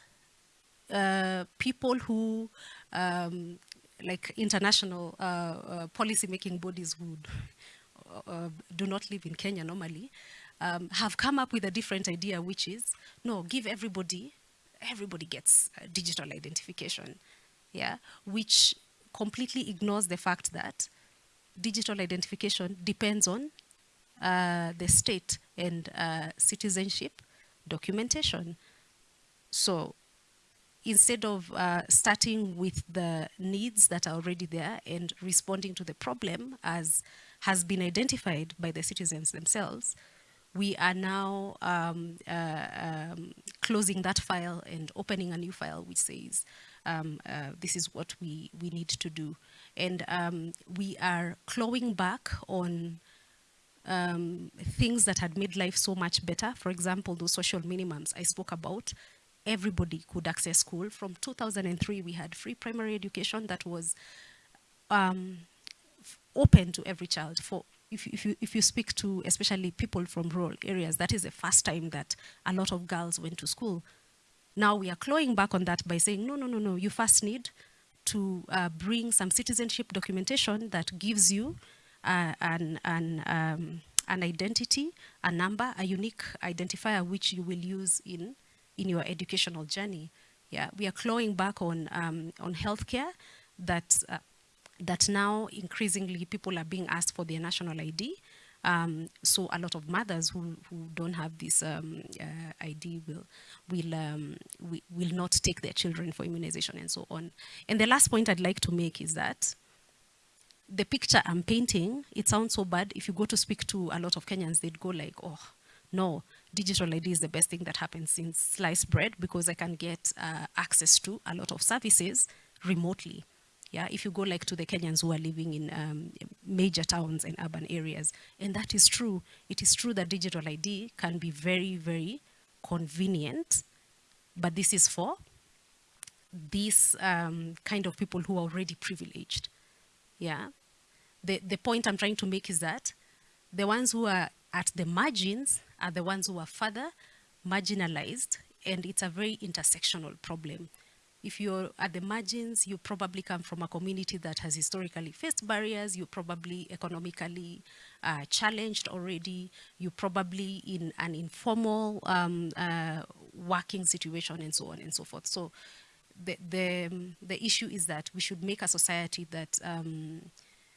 uh, people who, um, like international uh, uh, policy-making bodies would uh, do not live in Kenya normally, um, have come up with a different idea, which is, no, give everybody, everybody gets digital identification, yeah, which completely ignores the fact that digital identification depends on uh, the state and uh, citizenship documentation. So instead of uh, starting with the needs that are already there and responding to the problem as has been identified by the citizens themselves, we are now um, uh, um, closing that file and opening a new file which says um, uh, this is what we, we need to do. And um, we are clawing back on um, things that had made life so much better. For example, those social minimums I spoke about, everybody could access school. From 2003, we had free primary education that was um, open to every child for if, if, you, if you speak to especially people from rural areas, that is the first time that a lot of girls went to school. Now we are clawing back on that by saying, no, no, no, no, you first need to uh, bring some citizenship documentation that gives you uh, an, an, um, an identity, a number, a unique identifier which you will use in, in your educational journey. Yeah, we are clawing back on, um, on healthcare that uh, that now increasingly people are being asked for their national ID. Um, so a lot of mothers who, who don't have this um, uh, ID will will, um, will will not take their children for immunization and so on. And the last point I'd like to make is that the picture I'm painting, it sounds so bad. If you go to speak to a lot of Kenyans, they'd go like, oh, no, digital ID is the best thing that happens since sliced bread because I can get uh, access to a lot of services remotely. Yeah, if you go like to the Kenyans who are living in um, major towns and urban areas, and that is true. It is true that digital ID can be very, very convenient, but this is for these um, kind of people who are already privileged. Yeah, the, the point I'm trying to make is that the ones who are at the margins are the ones who are further marginalized, and it's a very intersectional problem if you're at the margins, you probably come from a community that has historically faced barriers, you're probably economically uh, challenged already, you're probably in an informal um, uh, working situation and so on and so forth. So the, the, the issue is that we should make a society that um,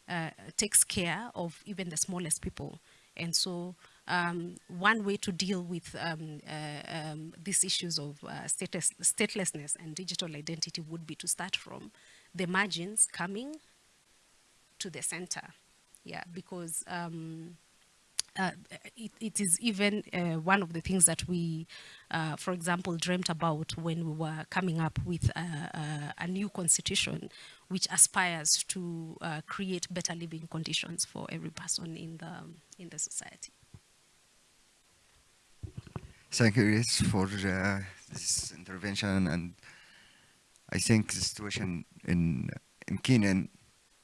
uh, takes care of even the smallest people. And so um, one way to deal with um, uh, um, these issues of uh, status, statelessness and digital identity would be to start from the margins coming to the center. Yeah, because um, uh, it, it is even uh, one of the things that we, uh, for example, dreamt about when we were coming up with a, a new constitution which aspires to uh, create better living conditions for every person in the, in the society. Thank you, Chris, for uh, this intervention. And I think the situation in in Kenya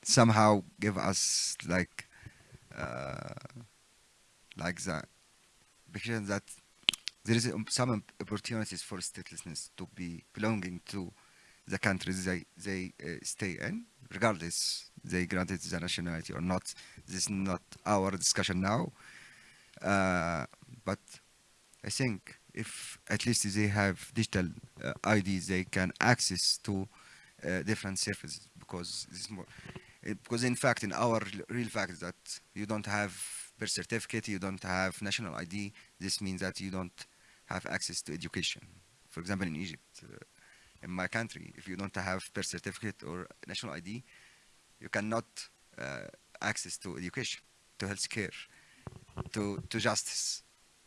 somehow give us like uh, like the picture that there is some opportunities for statelessness to be belonging to the countries they they uh, stay in, regardless they granted the nationality or not. This is not our discussion now, uh, but I think if at least they have digital uh, IDs, they can access to uh, different services because more, uh, because in fact, in our real fact that you don't have birth certificate, you don't have national ID, this means that you don't have access to education. For example, in Egypt, uh, in my country, if you don't have birth certificate or national ID, you cannot uh, access to education, to health care, to, to justice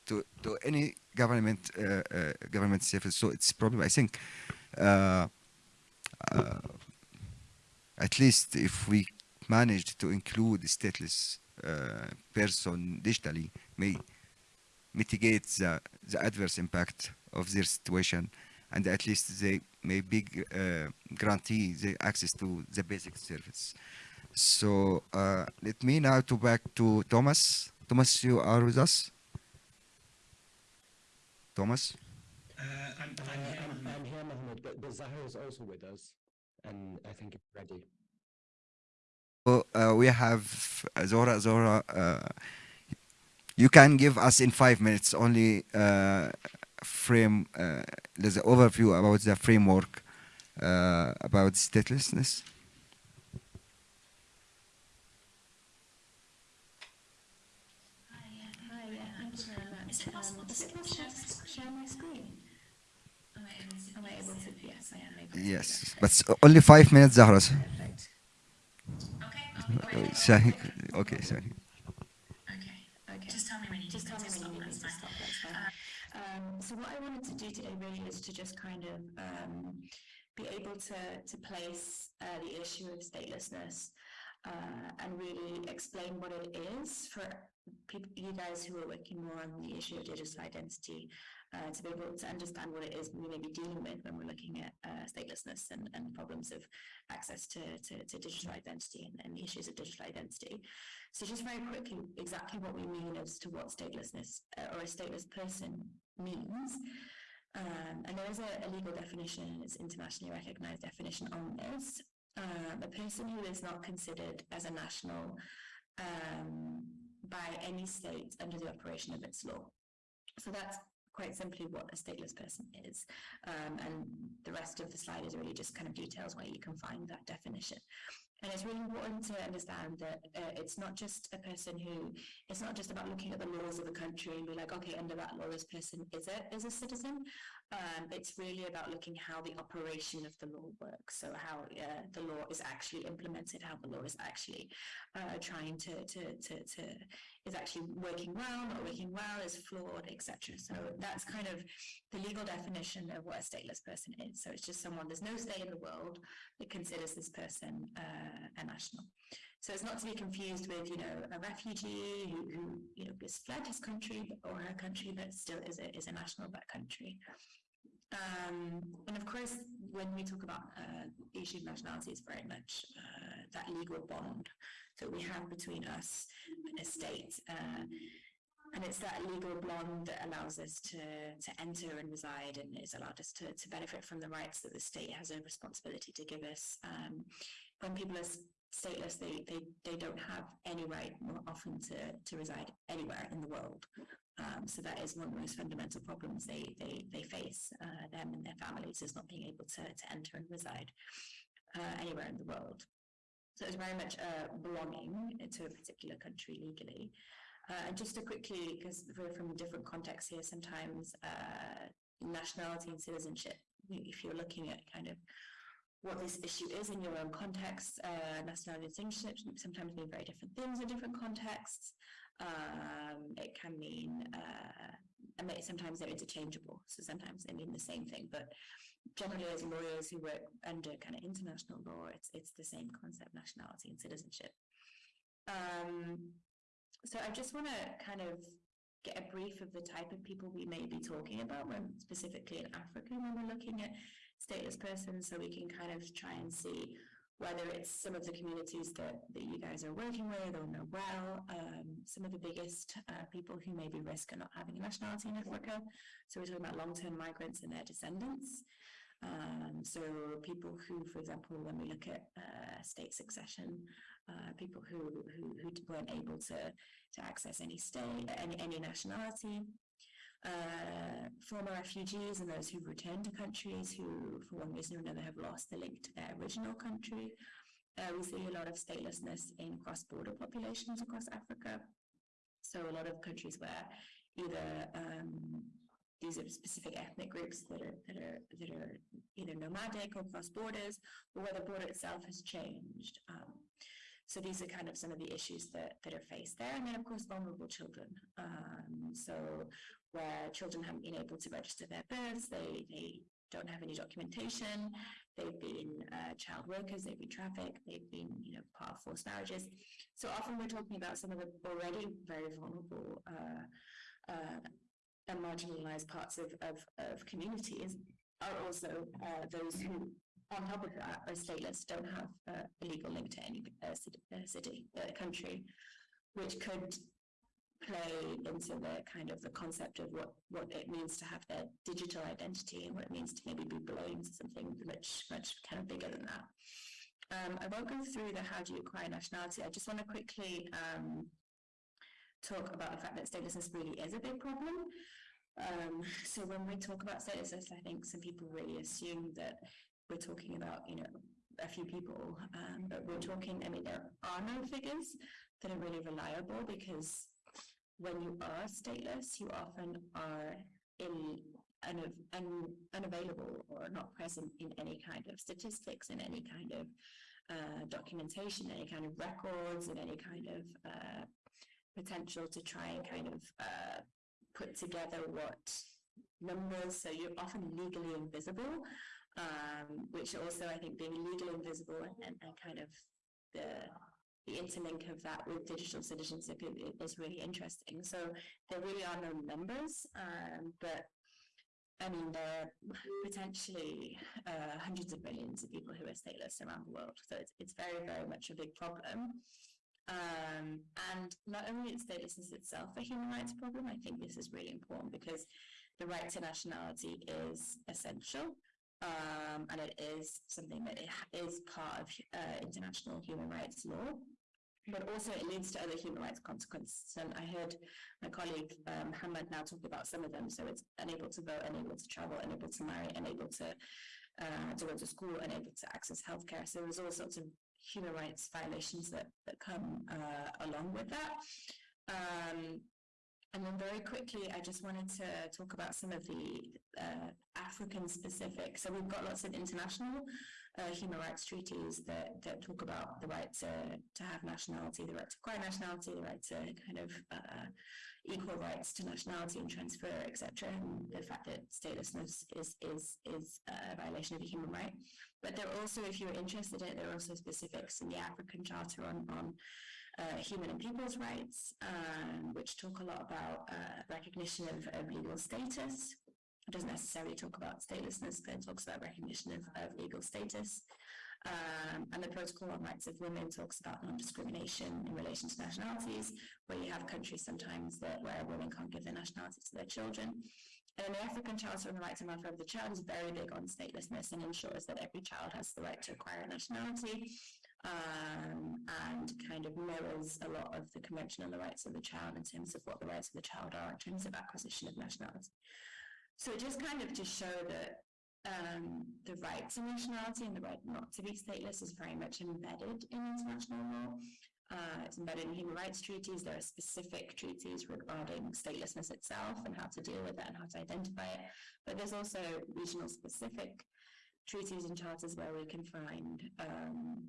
to to any government uh, uh, government service. So it's probably I think uh, at least if we managed to include stateless person digitally may mitigate the, the adverse impact of their situation and at least they may be uh, guarantee the access to the basic service. So uh, let me now to back to Thomas. Thomas, you are with us? Thomas? Uh, I'm, Uh, I'm here. I'm, I'm here, Mohammed, but, but Zahra is also with us, and I think it's ready. So, uh, we have uh, Zahra. Zahra, uh, you can give us in five minutes only uh, frame. Uh, there's an overview about the framework uh, about statelessness. Hi, yeah, thank you very much. Is it possible to share, share my screen? Am I able to? Am I able to? Yes, I am able to. Yes, but only five minutes, Zahra. Perfect. Okay, I'll be quick. sorry. Okay, sorry. Okay, okay. Just tell me when you need me me to stop, you need that's to fine. stop, that's fine. Um, so what I wanted to do today really is to just kind of um, be able to, to place uh, the issue of statelessness uh, and really explain what it is for people, you guys who are working more on the issue of digital identity, uh, to be able to understand what it is we may be dealing with when we're looking at uh, statelessness and, and problems of access to, to, to digital identity and, and the issues of digital identity. So just very quickly, exactly what we mean as to what statelessness uh, or a stateless person means. Um, and there is a, a legal definition, it's internationally recognized definition on this. Um, a person who is not considered as a national um, by any state under the operation of its law. So that's quite simply what a stateless person is. Um, and the rest of the slide is really just kind of details where you can find that definition. And it's really important to understand that uh, it's not just a person who, it's not just about looking at the laws of a country and be like, okay, under that law, this person is a, is a citizen. Um, it's really about looking how the operation of the law works. So how uh, the law is actually implemented, how the law is actually uh, trying to, to, to, to, is actually working well, not working well, is flawed, etc. So that's kind of the legal definition of what a stateless person is. So it's just someone, there's no state in the world that considers this person uh, a national. So it's not to be confused with, you know, a refugee who, who you know, has fled his country or her country, but still is a, is a national of that country. Um, and of course, when we talk about uh, the issue of nationality, it's very much uh, that legal bond that we have between us and a state. Uh, and it's that legal bond that allows us to, to enter and reside and has allowed us to, to benefit from the rights that the state has a responsibility to give us. Um, when people are stateless, they, they, they don't have any right more often to, to reside anywhere in the world. Um, so that is one of the most fundamental problems they, they, they face, uh, them and their families, is not being able to, to enter and reside uh, anywhere in the world. So it's very much uh, belonging to a particular country legally. Uh, and just to quickly, because we're from different contexts here, sometimes uh, nationality and citizenship, if you're looking at kind of what this issue is in your own context, uh, nationality and citizenship sometimes mean very different things in different contexts. Um, it can mean, uh, sometimes they're interchangeable, so sometimes they mean the same thing, but generally as lawyers who work under kind of international law, it's it's the same concept, nationality and citizenship. Um, so I just want to kind of get a brief of the type of people we may be talking about when specifically in Africa when we're looking at stateless persons, so we can kind of try and see whether it's some of the communities that, that you guys are working with or know well, um, some of the biggest uh, people who may be risk not having a nationality in Africa. So we're talking about long-term migrants and their descendants. Um, so people who, for example, when we look at uh, state succession, uh, people who, who who weren't able to to access any state, any any nationality, uh, former refugees and those who've returned to countries who, for one reason or another, have lost the link to their original country. Uh, we see a lot of statelessness in cross-border populations across Africa. So a lot of countries where either um, these are specific ethnic groups that are that are that are either nomadic or cross borders, or where the border itself has changed. Um, so these are kind of some of the issues that, that are faced there. And then, of course, vulnerable children. Um, so where children haven't been able to register their births, they, they don't have any documentation, they've been uh, child workers, they've been trafficked, they've been, you know, part of forced marriages. So often we're talking about some of the already very vulnerable uh, uh, and marginalized parts of, of, of communities are also uh, those who on top of that, are stateless, don't have uh, a legal link to any uh, city, uh, city uh, country, which could play into the kind of the concept of what, what it means to have their digital identity and what it means to maybe be belonging to something much, much kind of bigger than that. Um, I won't go through the how do you acquire nationality. I just want to quickly um, talk about the fact that statelessness really is a big problem. Um, so when we talk about statelessness, I think some people really assume that we're talking about, you know, a few people, um, but we're talking, I mean, there are no figures that are really reliable because when you are stateless, you often are in un, un, unavailable or not present in any kind of statistics, in any kind of uh, documentation, any kind of records, and any kind of uh, potential to try and kind of uh, put together what numbers. So you're often legally invisible um, which also I think being legally invisible and, and, kind of the the interlink of that with digital citizenship is really interesting. So there really are no numbers, um, but I mean there are potentially uh, hundreds of millions of people who are stateless around the world. So it's it's very very much a big problem. Um, and not only is statelessness itself a human rights problem, I think this is really important because the right to nationality is essential um, and it is something that is part of uh, international human rights law. But also, it leads to other human rights consequences. And I heard my colleague um, Hamad now talk about some of them. So it's unable to vote, unable to travel, unable to marry, unable to uh, to go to school, unable to access healthcare. So there's all sorts of human rights violations that that come uh, along with that. Um, and then very quickly, I just wanted to talk about some of the uh, African specific. So we've got lots of international uh, human rights treaties that, that talk about the right to, to have nationality, the right to acquire nationality, the right to kind of uh, equal rights to nationality and transfer, etc. And the fact that statelessness is is is a violation of a human right. But there are also, if you're interested in it, there are also specifics in the African Charter on on uh, human and people's rights, um, which talk a lot about uh, recognition of, of, legal status. It doesn't necessarily talk about statelessness, but it talks about recognition of, of legal status. Um, and the Protocol on Rights of Women talks about non-discrimination in relation to nationalities, where you have countries sometimes that where women can't give their nationality to their children. And the African Charter on the Rights and Welfare of the Child is very big on statelessness and ensures that every child has the right to acquire a nationality um, and kind of mirrors a lot of the Convention on the Rights of the Child in terms of what the rights of the child are in terms of acquisition of nationality. So just kind of to show that um, the right to nationality and the right not to be stateless is very much embedded in international law. Uh, it's embedded in human rights treaties. There are specific treaties regarding statelessness itself and how to deal with it and how to identify it. But there's also regional specific treaties and charters where we can find um,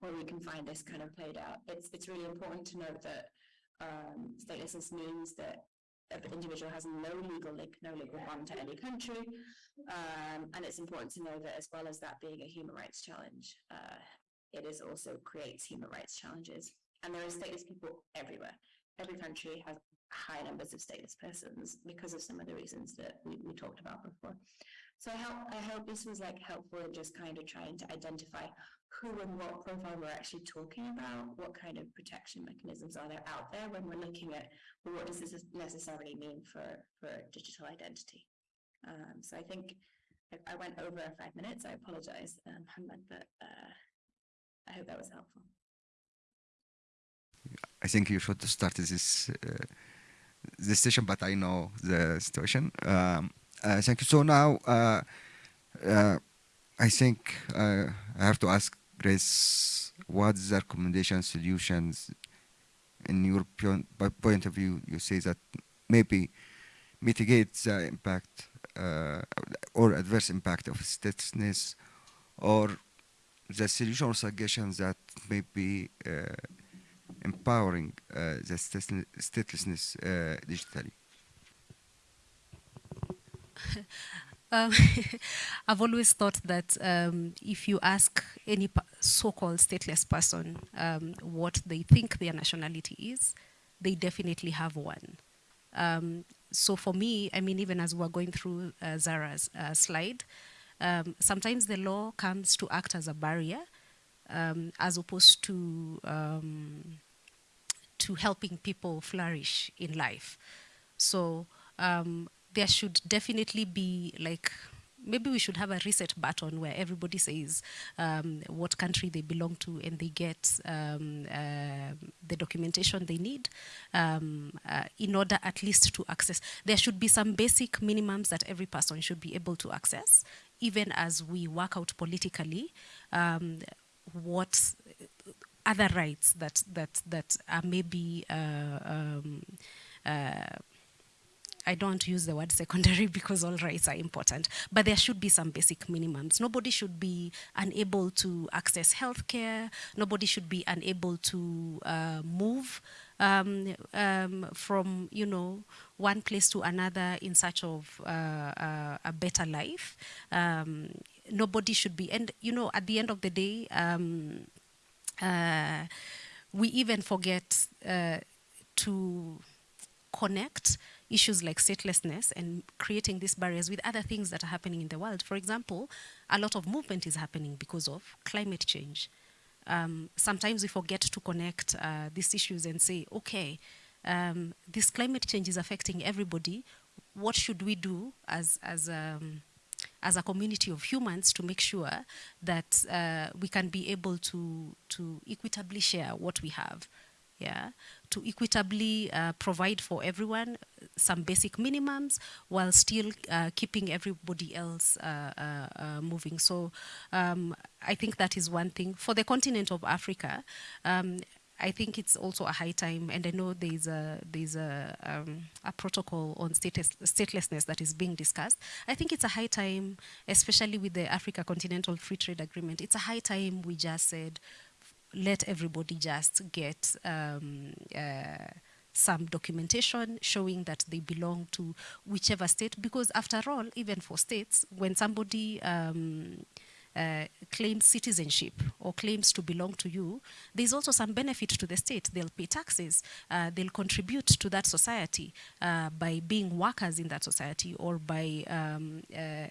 where we can find this kind of played out. It's it's really important to note that um, statelessness means that an individual has no legal link, no legal bond to any country, um, and it's important to know that as well as that being a human rights challenge, uh, it is also creates human rights challenges. And there are stateless people everywhere. Every country has high numbers of stateless persons because of some of the reasons that we, we talked about before. So I hope, I hope this was like helpful in just kind of trying to identify who and what profile we're actually talking about, what kind of protection mechanisms are there out there when we're looking at well, what does this necessarily mean for, for digital identity. Um, so I think I, I, went over five minutes. I apologize, um, but uh, I hope that was helpful. I think you should start this uh, this session, but I know the situation. Um, uh, thank you. So now, uh, uh, I think uh, I have to ask Grace, what's the recommendation solutions in your point of view? You say that maybe mitigate the impact or adverse impact of statelessness or the solution or suggestions that may be uh, empowering uh, the statelessness uh, digitally? Um, I've always thought that um, if you ask any so-called stateless person um, what they think their nationality is, they definitely have one. Um, so for me, I mean, even as we're going through uh, Zahra's uh, slide, um, sometimes the law comes to act as a barrier, um, as opposed to to helping people flourish in life. So um, there should definitely be like maybe we should have a reset button where everybody says um, what country they belong to and they get um, uh, the documentation they need um, uh, in order at least to access. There should be some basic minimums that every person should be able to access, even as we work out politically um, what other rights that that that are maybe uh, um, uh, I don't use the word secondary because all rights are important, but there should be some basic minimums. Nobody should be unable to access healthcare. Nobody should be unable to uh, move um, um, from, you know, one place to another in search of uh, uh, a better life. Um, nobody should be, and you know, at the end of the day, um, uh, we even forget uh, to connect issues like statelessness and creating these barriers with other things that are happening in the world. For example, a lot of movement is happening because of climate change. Um, sometimes we forget to connect uh, these issues and say, okay, um, this climate change is affecting everybody. What should we do as, as, um, as a community of humans to make sure that uh, we can be able to, to equitably share what we have? Yeah, to equitably uh, provide for everyone some basic minimums while still uh, keeping everybody else uh, uh, uh, moving. So um, I think that is one thing. For the continent of Africa, um, I think it's also a high time, and I know there's a there's a um, a protocol on status, statelessness that is being discussed. I think it's a high time, especially with the Africa Continental Free Trade Agreement. It's a high time we just said let everybody just get um, uh, some documentation showing that they belong to whichever state because after all even for states when somebody um, uh, claims citizenship or claims to belong to you, there's also some benefit to the state. They'll pay taxes, uh, they'll contribute to that society uh, by being workers in that society or by um, uh,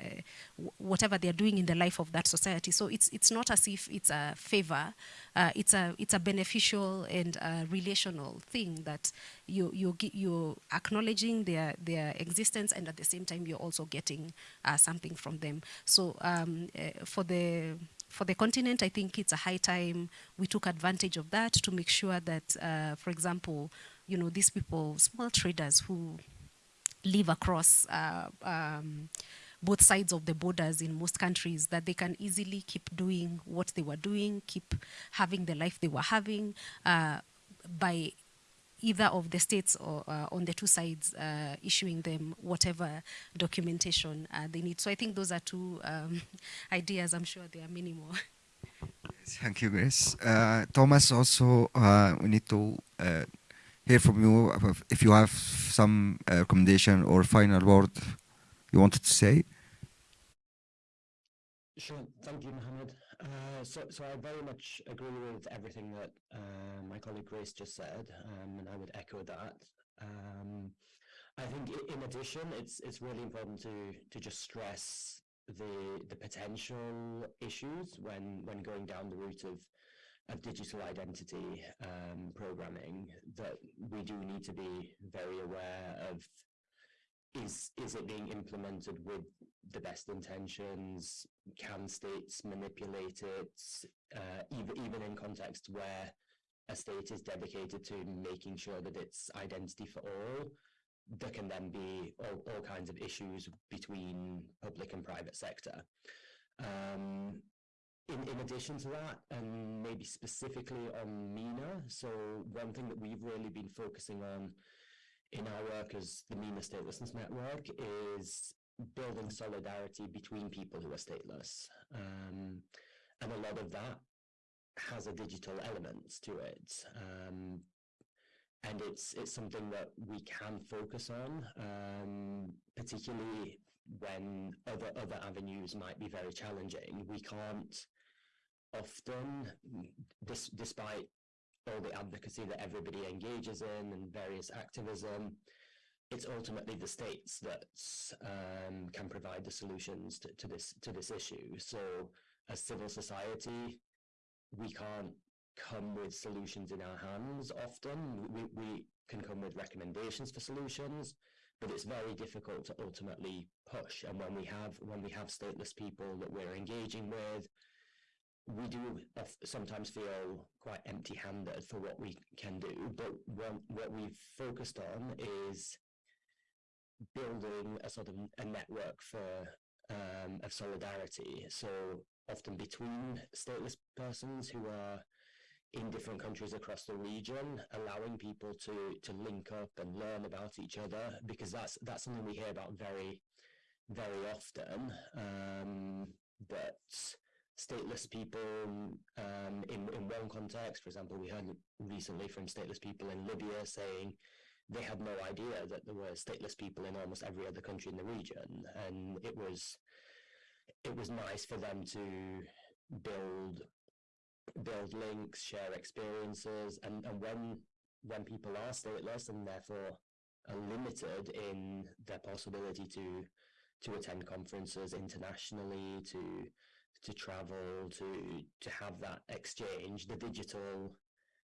whatever they're doing in the life of that society. So it's it's not as if it's a favor. Uh, it's a it's a beneficial and a relational thing that you you you're acknowledging their their existence and at the same time you're also getting uh, something from them. So um, for the for the continent, I think it's a high time we took advantage of that to make sure that, uh, for example, you know, these people, small traders who live across uh, um, both sides of the borders in most countries, that they can easily keep doing what they were doing, keep having the life they were having uh, by either of the states or uh, on the two sides uh, issuing them whatever documentation uh, they need. So I think those are two um, ideas. I'm sure there are many more. Thank you, Grace. Uh, Thomas, also, uh, we need to uh, hear from you if you have some recommendation or final word you wanted to say. Sure. Thank you, Mohammed. Uh, so, so I very much agree with everything that uh, my colleague Grace just said, um, and I would echo that. Um, I think, in addition, it's it's really important to to just stress the the potential issues when when going down the route of of digital identity um, programming that we do need to be very aware of is is it being implemented with the best intentions? Can states manipulate it? Uh, even even in context where a state is dedicated to making sure that it's identity for all, there can then be all, all kinds of issues between public and private sector. Um, in, in addition to that, and maybe specifically on MENA, so one thing that we've really been focusing on in our work as the MENA Statelessness Network is building solidarity between people who are stateless. Um, and a lot of that has a digital element to it. Um, and it's it's something that we can focus on, um, particularly when other other avenues might be very challenging. We can't often, despite all the advocacy that everybody engages in and various activism, it's ultimately the states that um, can provide the solutions to, to this to this issue. So, as civil society, we can't come with solutions in our hands. Often, we we can come with recommendations for solutions, but it's very difficult to ultimately push. And when we have when we have stateless people that we're engaging with, we do sometimes feel quite empty-handed for what we can do. But what what we've focused on is building a sort of a network for um, of solidarity. So often between stateless persons who are in different countries across the region, allowing people to to link up and learn about each other, because that's that's something we hear about very very often. Um, that stateless people um, in in one context, for example, we heard recently from stateless people in Libya saying they had no idea that there were stateless people in almost every other country in the region, and it was it was nice for them to build build links, share experiences, and, and when when people are stateless and therefore are limited in their possibility to to attend conferences internationally, to to travel, to to have that exchange, the digital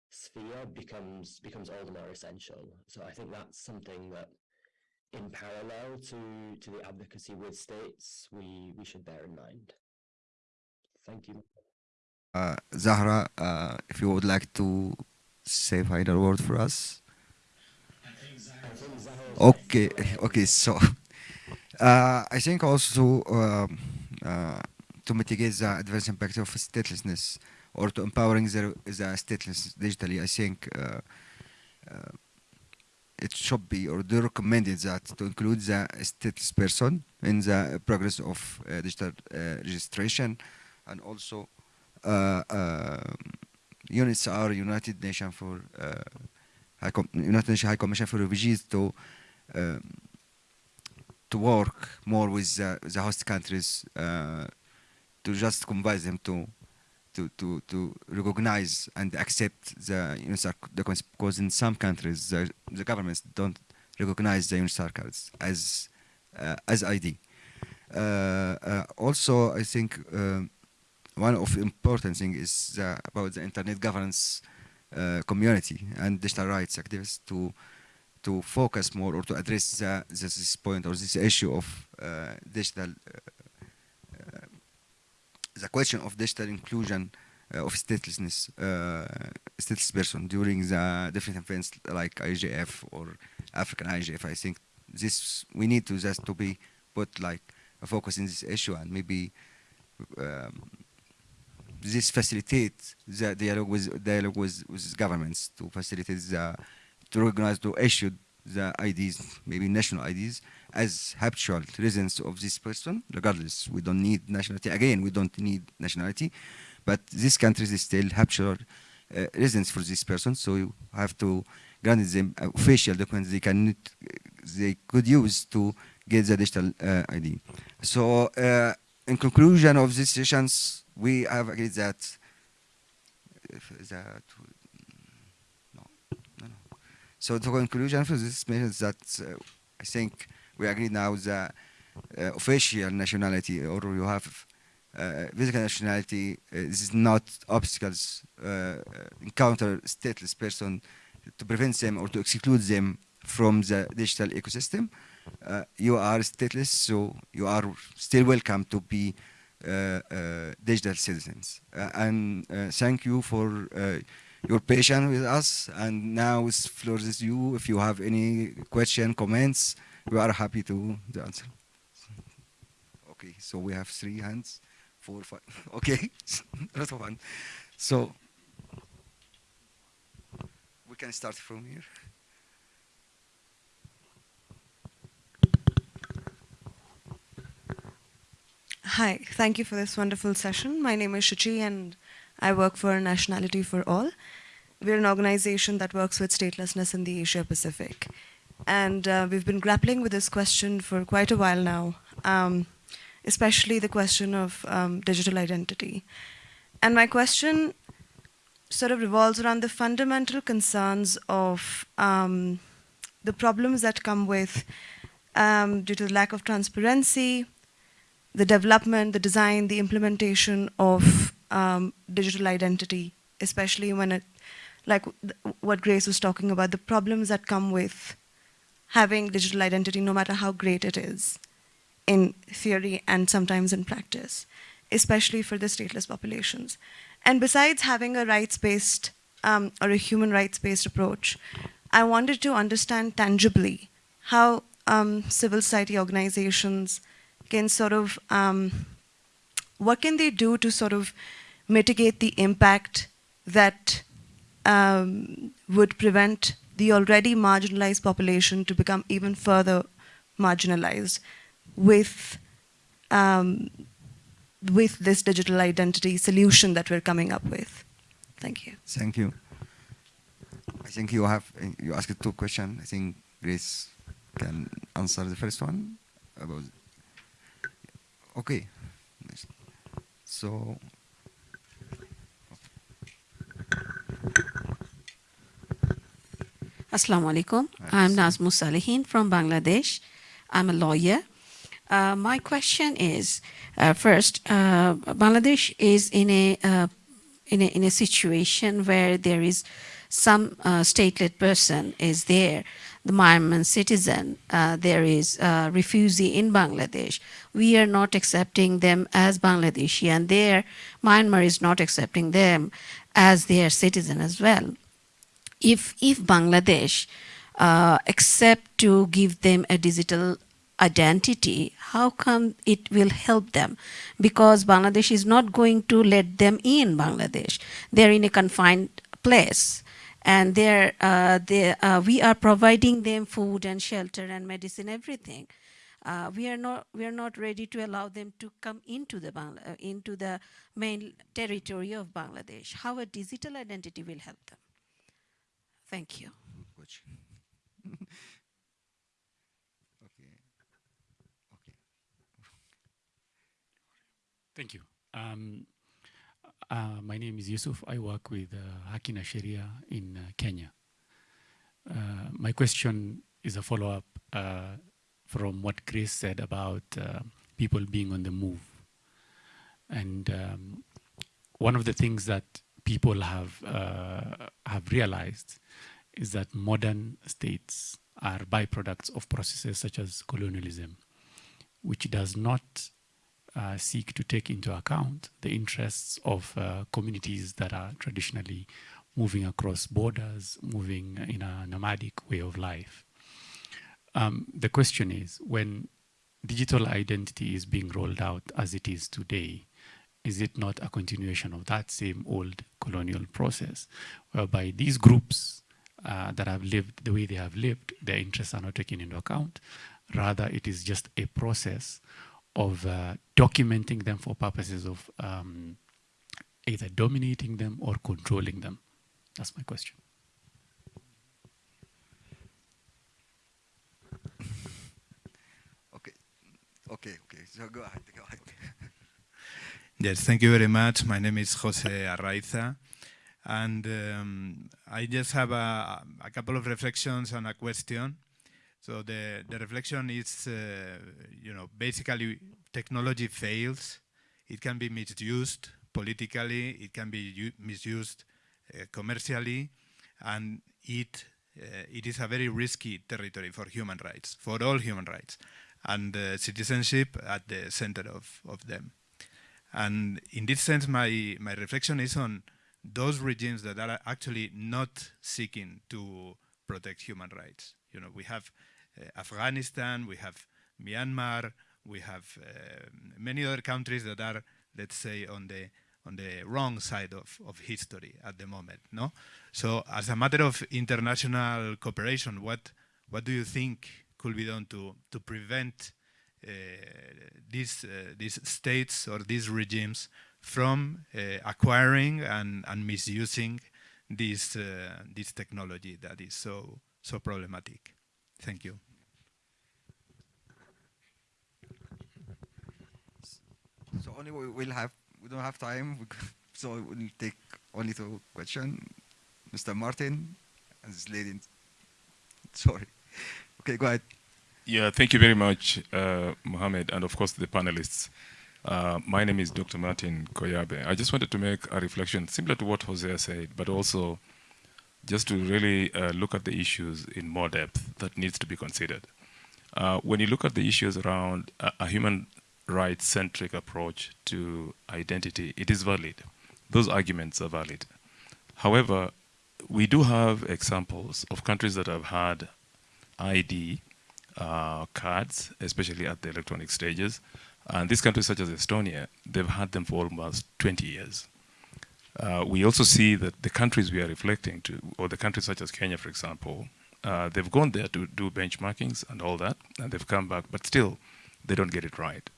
sphere becomes becomes all the more essential. So I think that's something that in parallel to to the advocacy with states we we should bear in mind. Thank you. Uh, Zahra, uh, if you would like to say final word for us. Okay, okay. So, uh, I think also um, uh, to mitigate the adverse impact of statelessness or to empowering the, the stateless digitally, I think uh, uh, it should be or they recommended that to include the stateless person in the proGres of uh, digital registration and also uh, uh, units are United Nations for uh, United Nations High Commission for Refugees to um, to work more with the host countries to just convince them to to, to, to recognize and accept the UNHCR documents because in some countries the, the governments don't recognize the UNHCR cards as uh, as ID. Uh, uh, also, I think um, one of important thing is about the internet governance uh, community and digital rights activists to to focus more or to address the, this point or this issue of uh, digital uh, the question of digital inclusion uh, of statelessness uh, stateless person during the different events like IGF or African IGF I think this we need to just to be put like a focus in this issue and maybe um, this facilitate the dialogue with dialogue with, with governments to facilitate the to recognize to issue the IDs, maybe national IDs, as habitual residents of this person, regardless. We don't need nationality. Again, we don't need nationality, but this country is still habitual uh, residence for this person, so you have to grant them official documents they can they could use to get the digital uh, ID. So, uh, in conclusion of these sessions, we have agreed that that no, no. So the conclusion for this means that uh, I think we agree now that uh, official nationality or you have uh, physical nationality uh, is not obstacles uh, encounter stateless person to prevent them or to exclude them from the digital ecosystem. Uh, you are stateless, so you are still welcome to be uh, uh, digital citizens. Uh, and thank you for your patience with us. And now the floor is you. If you have any question, comments, we are happy to, answer. Okay, so we have three hands, four, five. Okay, a lot of fun. So we can start from here. Hi, thank you for this wonderful session. My name is Shuchi and I work for Nationality for All. We're an organization that works with statelessness in the Asia Pacific. And uh, we've been grappling with this question for quite a while now, um, especially the question of um, digital identity. And my question sort of revolves around the fundamental concerns of um, the problems that come with um, due to the lack of transparency, the development, the design, the implementation of um, digital identity, especially when it, like what Grace was talking about, the problems that come with having digital identity, no matter how great it is, in theory and sometimes in practice, especially for the stateless populations. And besides having a rights-based um, or a human rights-based approach, I wanted to understand tangibly how um, civil society organizations can sort of, um, what can they do to sort of mitigate the impact that um, would prevent the already marginalized population to become even further marginalized with um, with this digital identity solution that we're coming up with. Thank you. Thank you. I think you have you asked two questions. I think Grace can answer the first one about. Okay. So. Assalamu alaikum. I'm Nazmus Salihin from Bangladesh. I'm a lawyer. Uh, my question is, uh, first, uh, Bangladesh is in a, uh, in a, in a situation where there is some uh, stateless person is there, the Myanmar citizen, uh, there is a refugee in Bangladesh. We are not accepting them as Bangladeshi and there, Myanmar is not accepting them as their citizen as well. If, if Bangladesh uh, accept to give them a digital identity, how come it will help them? Because Bangladesh is not going to let them in Bangladesh. They're in a confined place and they're, uh, they, uh, we are providing them food and shelter and medicine, everything. Uh, we are not we are not ready to allow them to come into the Bangla uh, into the main territory of Bangladesh. How a digital identity will help them? Thank you. Okay. Okay. Thank you. Um, uh, my name is Yusuf. I work with uh, Haki na Sheria in uh, Kenya. Uh, my question is a follow-up uh, from what Chris said about uh, people being on the move. And um, one of the things that people have have realized is that modern states are byproducts of processes such as colonialism, which does not uh, seek to take into account the interests of uh, communities that are traditionally moving across borders, moving in a nomadic way of life. Um, the question is, when digital identity is being rolled out as it is today, is it not a continuation of that same old colonial process, whereby these groups uh, that have lived the way they have lived, their interests are not taken into account. Rather, it is just a process of uh, documenting them for purposes of um, either dominating them or controlling them? That's my question. Okay, okay. So go ahead, go ahead. yes, thank you very much. My name is Jose Arraiza. And um, I just have a, a couple of reflections and a question. So the, the reflection is, uh, you know, basically technology fails. It can be misused politically, it can be misused uh, commercially, and it, uh, it is a very risky territory for human rights, for all human rights, and citizenship at the center of, of them. And in this sense, my, my reflection is on those regimes that are actually not seeking to protect human rights. You know, we have uh, Afghanistan, we have Myanmar, we have uh, many other countries that are, let's say, on the on the wrong side of, of history at the moment. No, so as a matter of international cooperation, what what do you think could be done to to prevent uh, these uh, these states or these regimes from uh, acquiring and, and misusing this uh, this technology that is so so problematic. Thank you. So only we will have we don't have time, so we'll take only two questions. Mr. Martin and this lady. Sorry. Okay, go ahead. Yeah, thank you very much, uh, Mohammed, and of course the panelists. Uh, my name is Dr. Martin Koyabe. I just wanted to make a reflection similar to what Jose said, but also just to really uh, look at the issues in more depth that needs to be considered. Uh, when you look at the issues around a, a human rights-centric approach to identity, it is valid. Those arguments are valid. However, we do have examples of countries that have had ID uh, cards, especially at the electronic stages. And these countries such as Estonia, they've had them for almost 20 years. Uh, we also see that the countries we are reflecting to, or the countries such as Kenya, for example, uh, they've gone there to do benchmarkings and all that, and they've come back, but still, they don't get it right.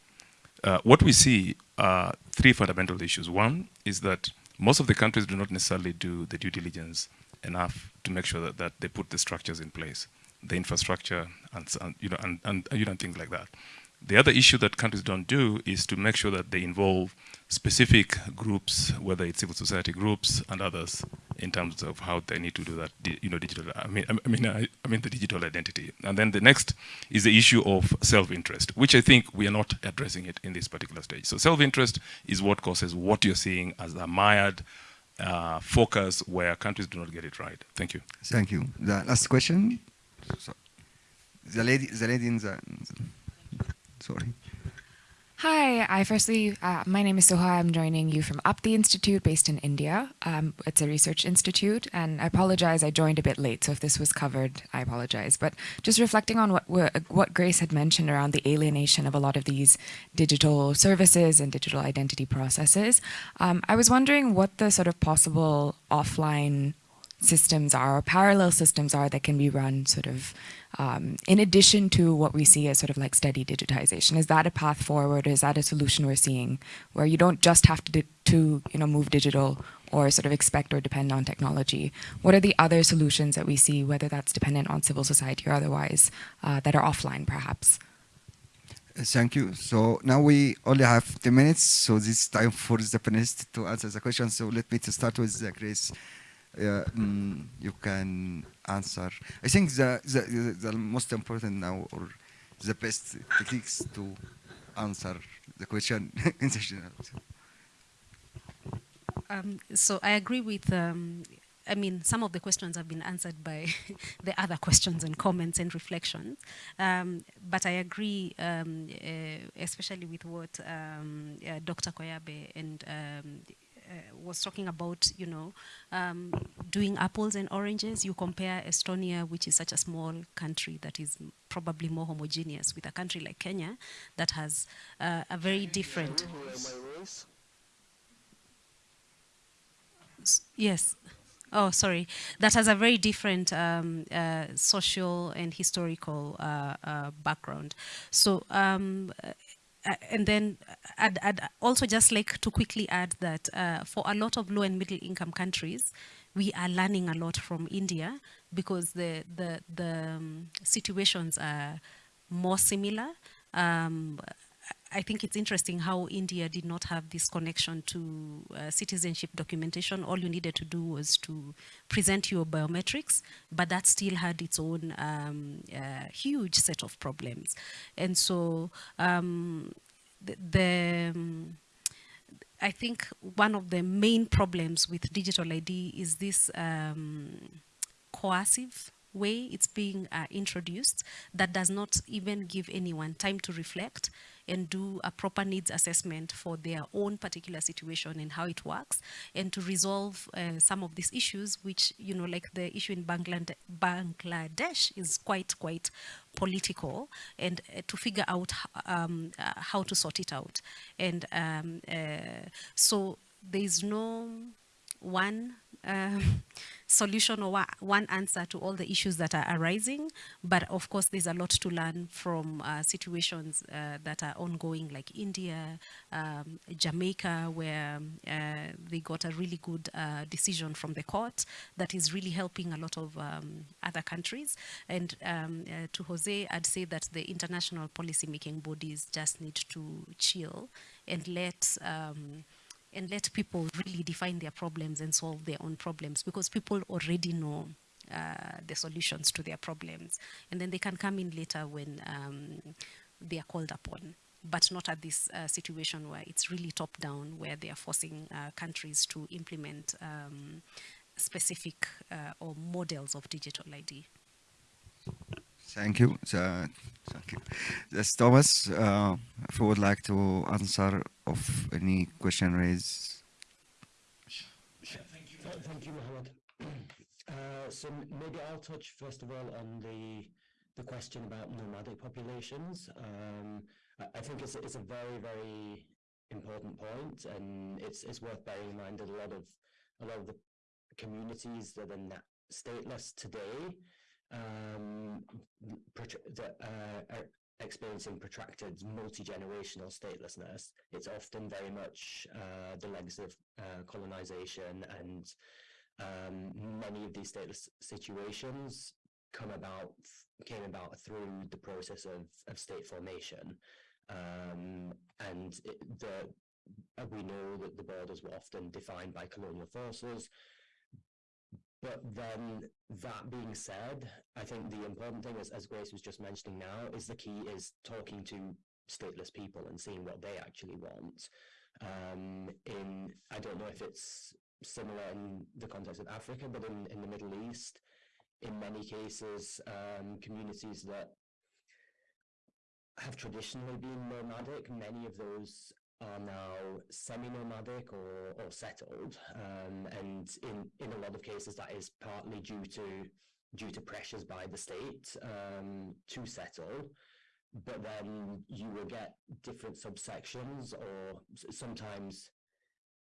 Uh, what we see are three fundamental issues. One is that most of the countries do not necessarily do the due diligence enough to make sure that, that they put the structures in place, the infrastructure, and, and, you know, and, and you know, things like that. The other issue that countries don't do is to make sure that they involve specific groups, whether it's civil society groups and others, in terms of how they need to do that, you know, digital. I mean, I mean, I, I mean the digital identity. And then the next is the issue of self-interest, which I think we are not addressing it in this particular stage. So self-interest is what causes what you're seeing as a mired uh, focus where countries do not get it right. Thank you. Thank you. The last question. So, the lady, the lady in the. Sorry. Hi, I firstly, uh, my name is Soha. I'm joining you from the Institute based in India. Um, it's a research institute, and I apologize, I joined a bit late, so if this was covered, I apologize. But just reflecting on what, what Grace had mentioned around the alienation of a lot of these digital services and digital identity processes, um, I was wondering what the sort of possible offline systems are or parallel systems are that can be run sort of um, in addition to what we see as sort of like steady digitization is that a path forward is that a solution we're seeing where you don't just have to, to you know move digital or sort of expect or depend on technology what are the other solutions that we see whether that's dependent on civil society or otherwise uh, that are offline perhaps Thank you. So now we only have 10 minutes, so this is time for the panelists to answer the question. So let me to start with uh, Grace. Uh, mm, you can answer. I think the, the, the, most important now, or the best techniques to answer the question in the general. Um, so I agree with, um, I mean, some of the questions have been answered by the other questions and comments and reflections. Um, but I agree, uh, especially with what um, uh, Dr. Koyabe and um, uh, was talking about, you know, um, doing apples and oranges. You compare Estonia, which is such a small country that is probably more homogeneous, with a country like Kenya that has uh, a very different. Yes. Oh, sorry. That has a very different um, uh, social and historical uh, uh, background. So, um, uh, and then I'd, I'd also just like to quickly add that uh, for a lot of low and middle income countries, we are learning a lot from India because the the the um, situations are more similar. Um, I think it's interesting how India did not have this connection to uh, citizenship documentation. All you needed to do was to present your biometrics, but that still had its own um, uh, huge set of problems. And so um, the, the um, I think one of the main problems with digital ID is this um, coercive way it's being uh, introduced that does not even give anyone time to reflect and do a proper needs assessment for their own particular situation and how it works and to resolve uh, some of these issues which you know like the issue in Banglade- Bangladesh is quite quite political and uh, to figure out um, uh, how to sort it out. And um, uh, so there is no one um, solution or one answer to all the issues that are arising. But of course, there's a lot to learn from uh, situations uh, that are ongoing, like India, um, Jamaica, where uh, they got a really good uh, decision from the court that is really helping a lot of um, other countries. And um, uh, to Jose, I'd say that the international policy-making bodies just need to chill and let um, and let people really define their problems and solve their own problems because people already know uh, the solutions to their problems. And then they can come in later when um, they are called upon, but not at this uh, situation where it's really top down, where they are forcing uh, countries to implement um, specific uh, or models of digital ID. Thank you. So, thank you. Yes, Thomas, uh, if you would like to answer of any question raised. Thank you, thank you Mohammed. Uh, so maybe I'll touch first of all on the the question about nomadic populations. Um, I think it's, it's a very, very important point, and it's it's worth bearing in mind that a lot of a lot of the communities that are stateless today um, that uh, are experiencing protracted multi-generational statelessness, it's often very much uh, the legs of uh, colonization and um, many of these stateless situations come about came about through the process of, of state formation. Um, and it, the we know that the borders were often defined by colonial forces but then that being said, I think the important thing, as, as Grace was just mentioning now, is the key is talking to stateless people and seeing what they actually want. Um, in I don't know if it's similar in the context of Africa, but in, in the Middle East, in many cases, um, communities that have traditionally been nomadic, many of those are now semi-nomadic or, or settled, um, and in, in a lot of cases that is partly due to due to pressures by the state um, to settle. But then you will get different subsections, or sometimes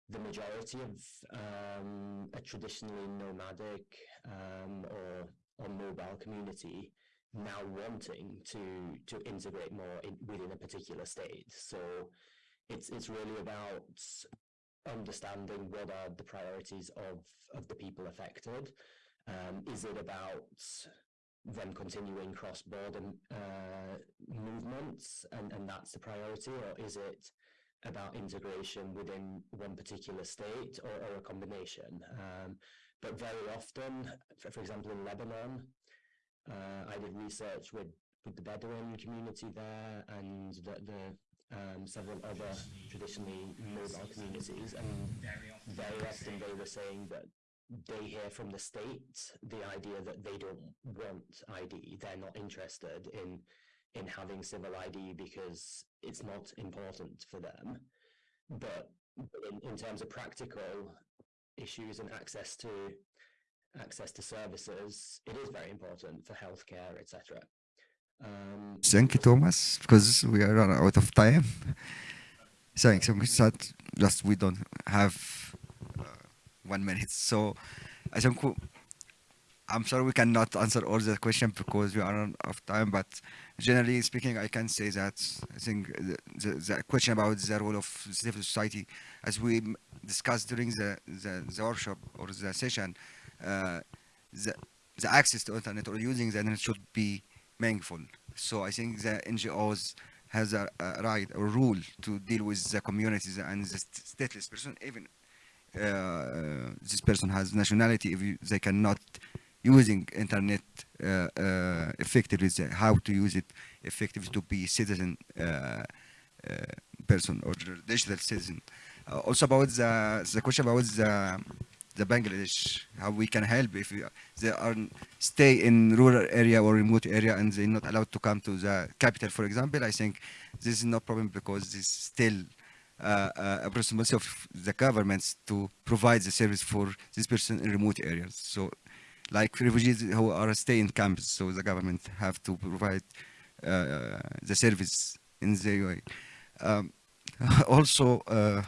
the majority of um, a traditionally nomadic um, or or mobile community now wanting to to integrate more in, within a particular state. So it's it's really about understanding what are the priorities of of the people affected. Um, is it about them continuing cross-border uh, movements and, and that's the priority or is it about integration within one particular state or, or a combination? Um, but very often, for, for, example, in Lebanon, uh, I did research with, with the Bedouin community there and the, the um, several other traditionally mobile communities, and very often they were saying that they hear from the state the idea that they don't want ID, they're not interested in in having civil ID because it's not important for them. But in, in terms of practical issues and access to access to services, it is very important for healthcare, etc. Thank you, Thomas, because we are out of time. Thanks. So just we don't have uh, one minute. So I think I'm sorry we cannot answer all the questions because we are out of time. But generally speaking, I can say that I think the, the, the question about the role of civil society, as we discussed during the, the, the workshop or the session, uh, the, the access to internet or using the internet should be meaningful. So I think the NGOs has a, a right or rule to deal with the communities and the stateless person, even uh, this person has nationality, if you, they cannot using internet uh, uh, effectively, how to use it effectively to be citizen uh, uh, person or digital citizen. Uh, also about the, the question about the the Bangladesh, how we can help if we, they are stay in rural area or remote area and they're not allowed to come to the capital, for example, I think this is no problem because this is still uh, uh, a responsibility of the governments to provide the service for this person in remote areas. So like refugees who are stay in camps, so the government have to provide uh, the service in the way. Um, also, uh,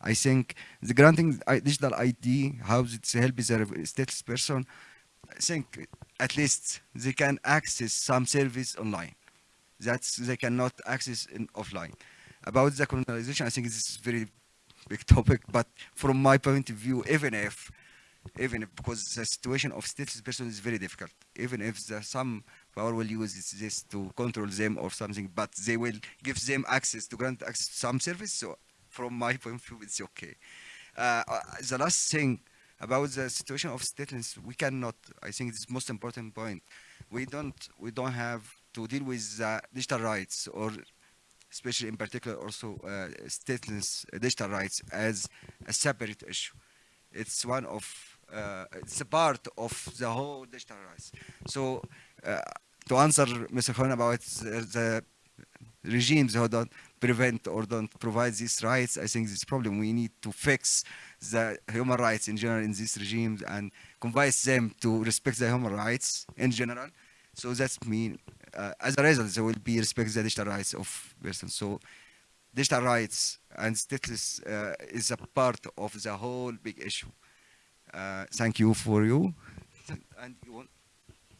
I think the granting uh, I- digital ID, how it helps a stateless person, I think at least they can access some service online. That's they cannot access in offline. About the colonialization, I think this is very big topic, but from my point of view, even if even if because the situation of stateless person is very difficult, even if the, some power will use this, this to control them or something, but they will give them access to grant access to some service. So from my point of view, it's okay. Uh, uh, the last thing about the situation of stateless, we cannot. I think is most important point. We don't we don't have to deal with uh, digital rights or especially in particular also uh, stateless digital rights as a separate issue. It's one of uh, it's a part of the whole digital rights. So uh, to answer Mr. Khan about the, the regimes who don't prevent or don't provide these rights, I think this problem we need to fix the human rights in general in these regimes and convince them to respect the human rights in general. So that's mean uh, as a result there will be respect the digital rights of persons. So digital rights and stateless uh, is a part of the whole big issue. Uh, thank you for you. And you want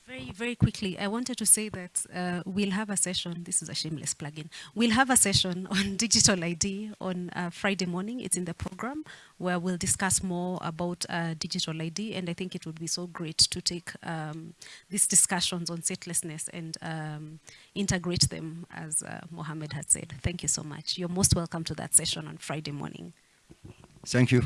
Very, very quickly, I wanted to say that uh, we'll have a session. This is a shameless plug-in. We'll have a session on digital ID on uh, Friday morning. It's in the program where we'll discuss more about uh, digital ID. And I think it would be so great to take um, these discussions on statelessness and um, integrate them, as uh, Mohammed had said. Thank you so much. You're most welcome to that session on Friday morning. Thank you.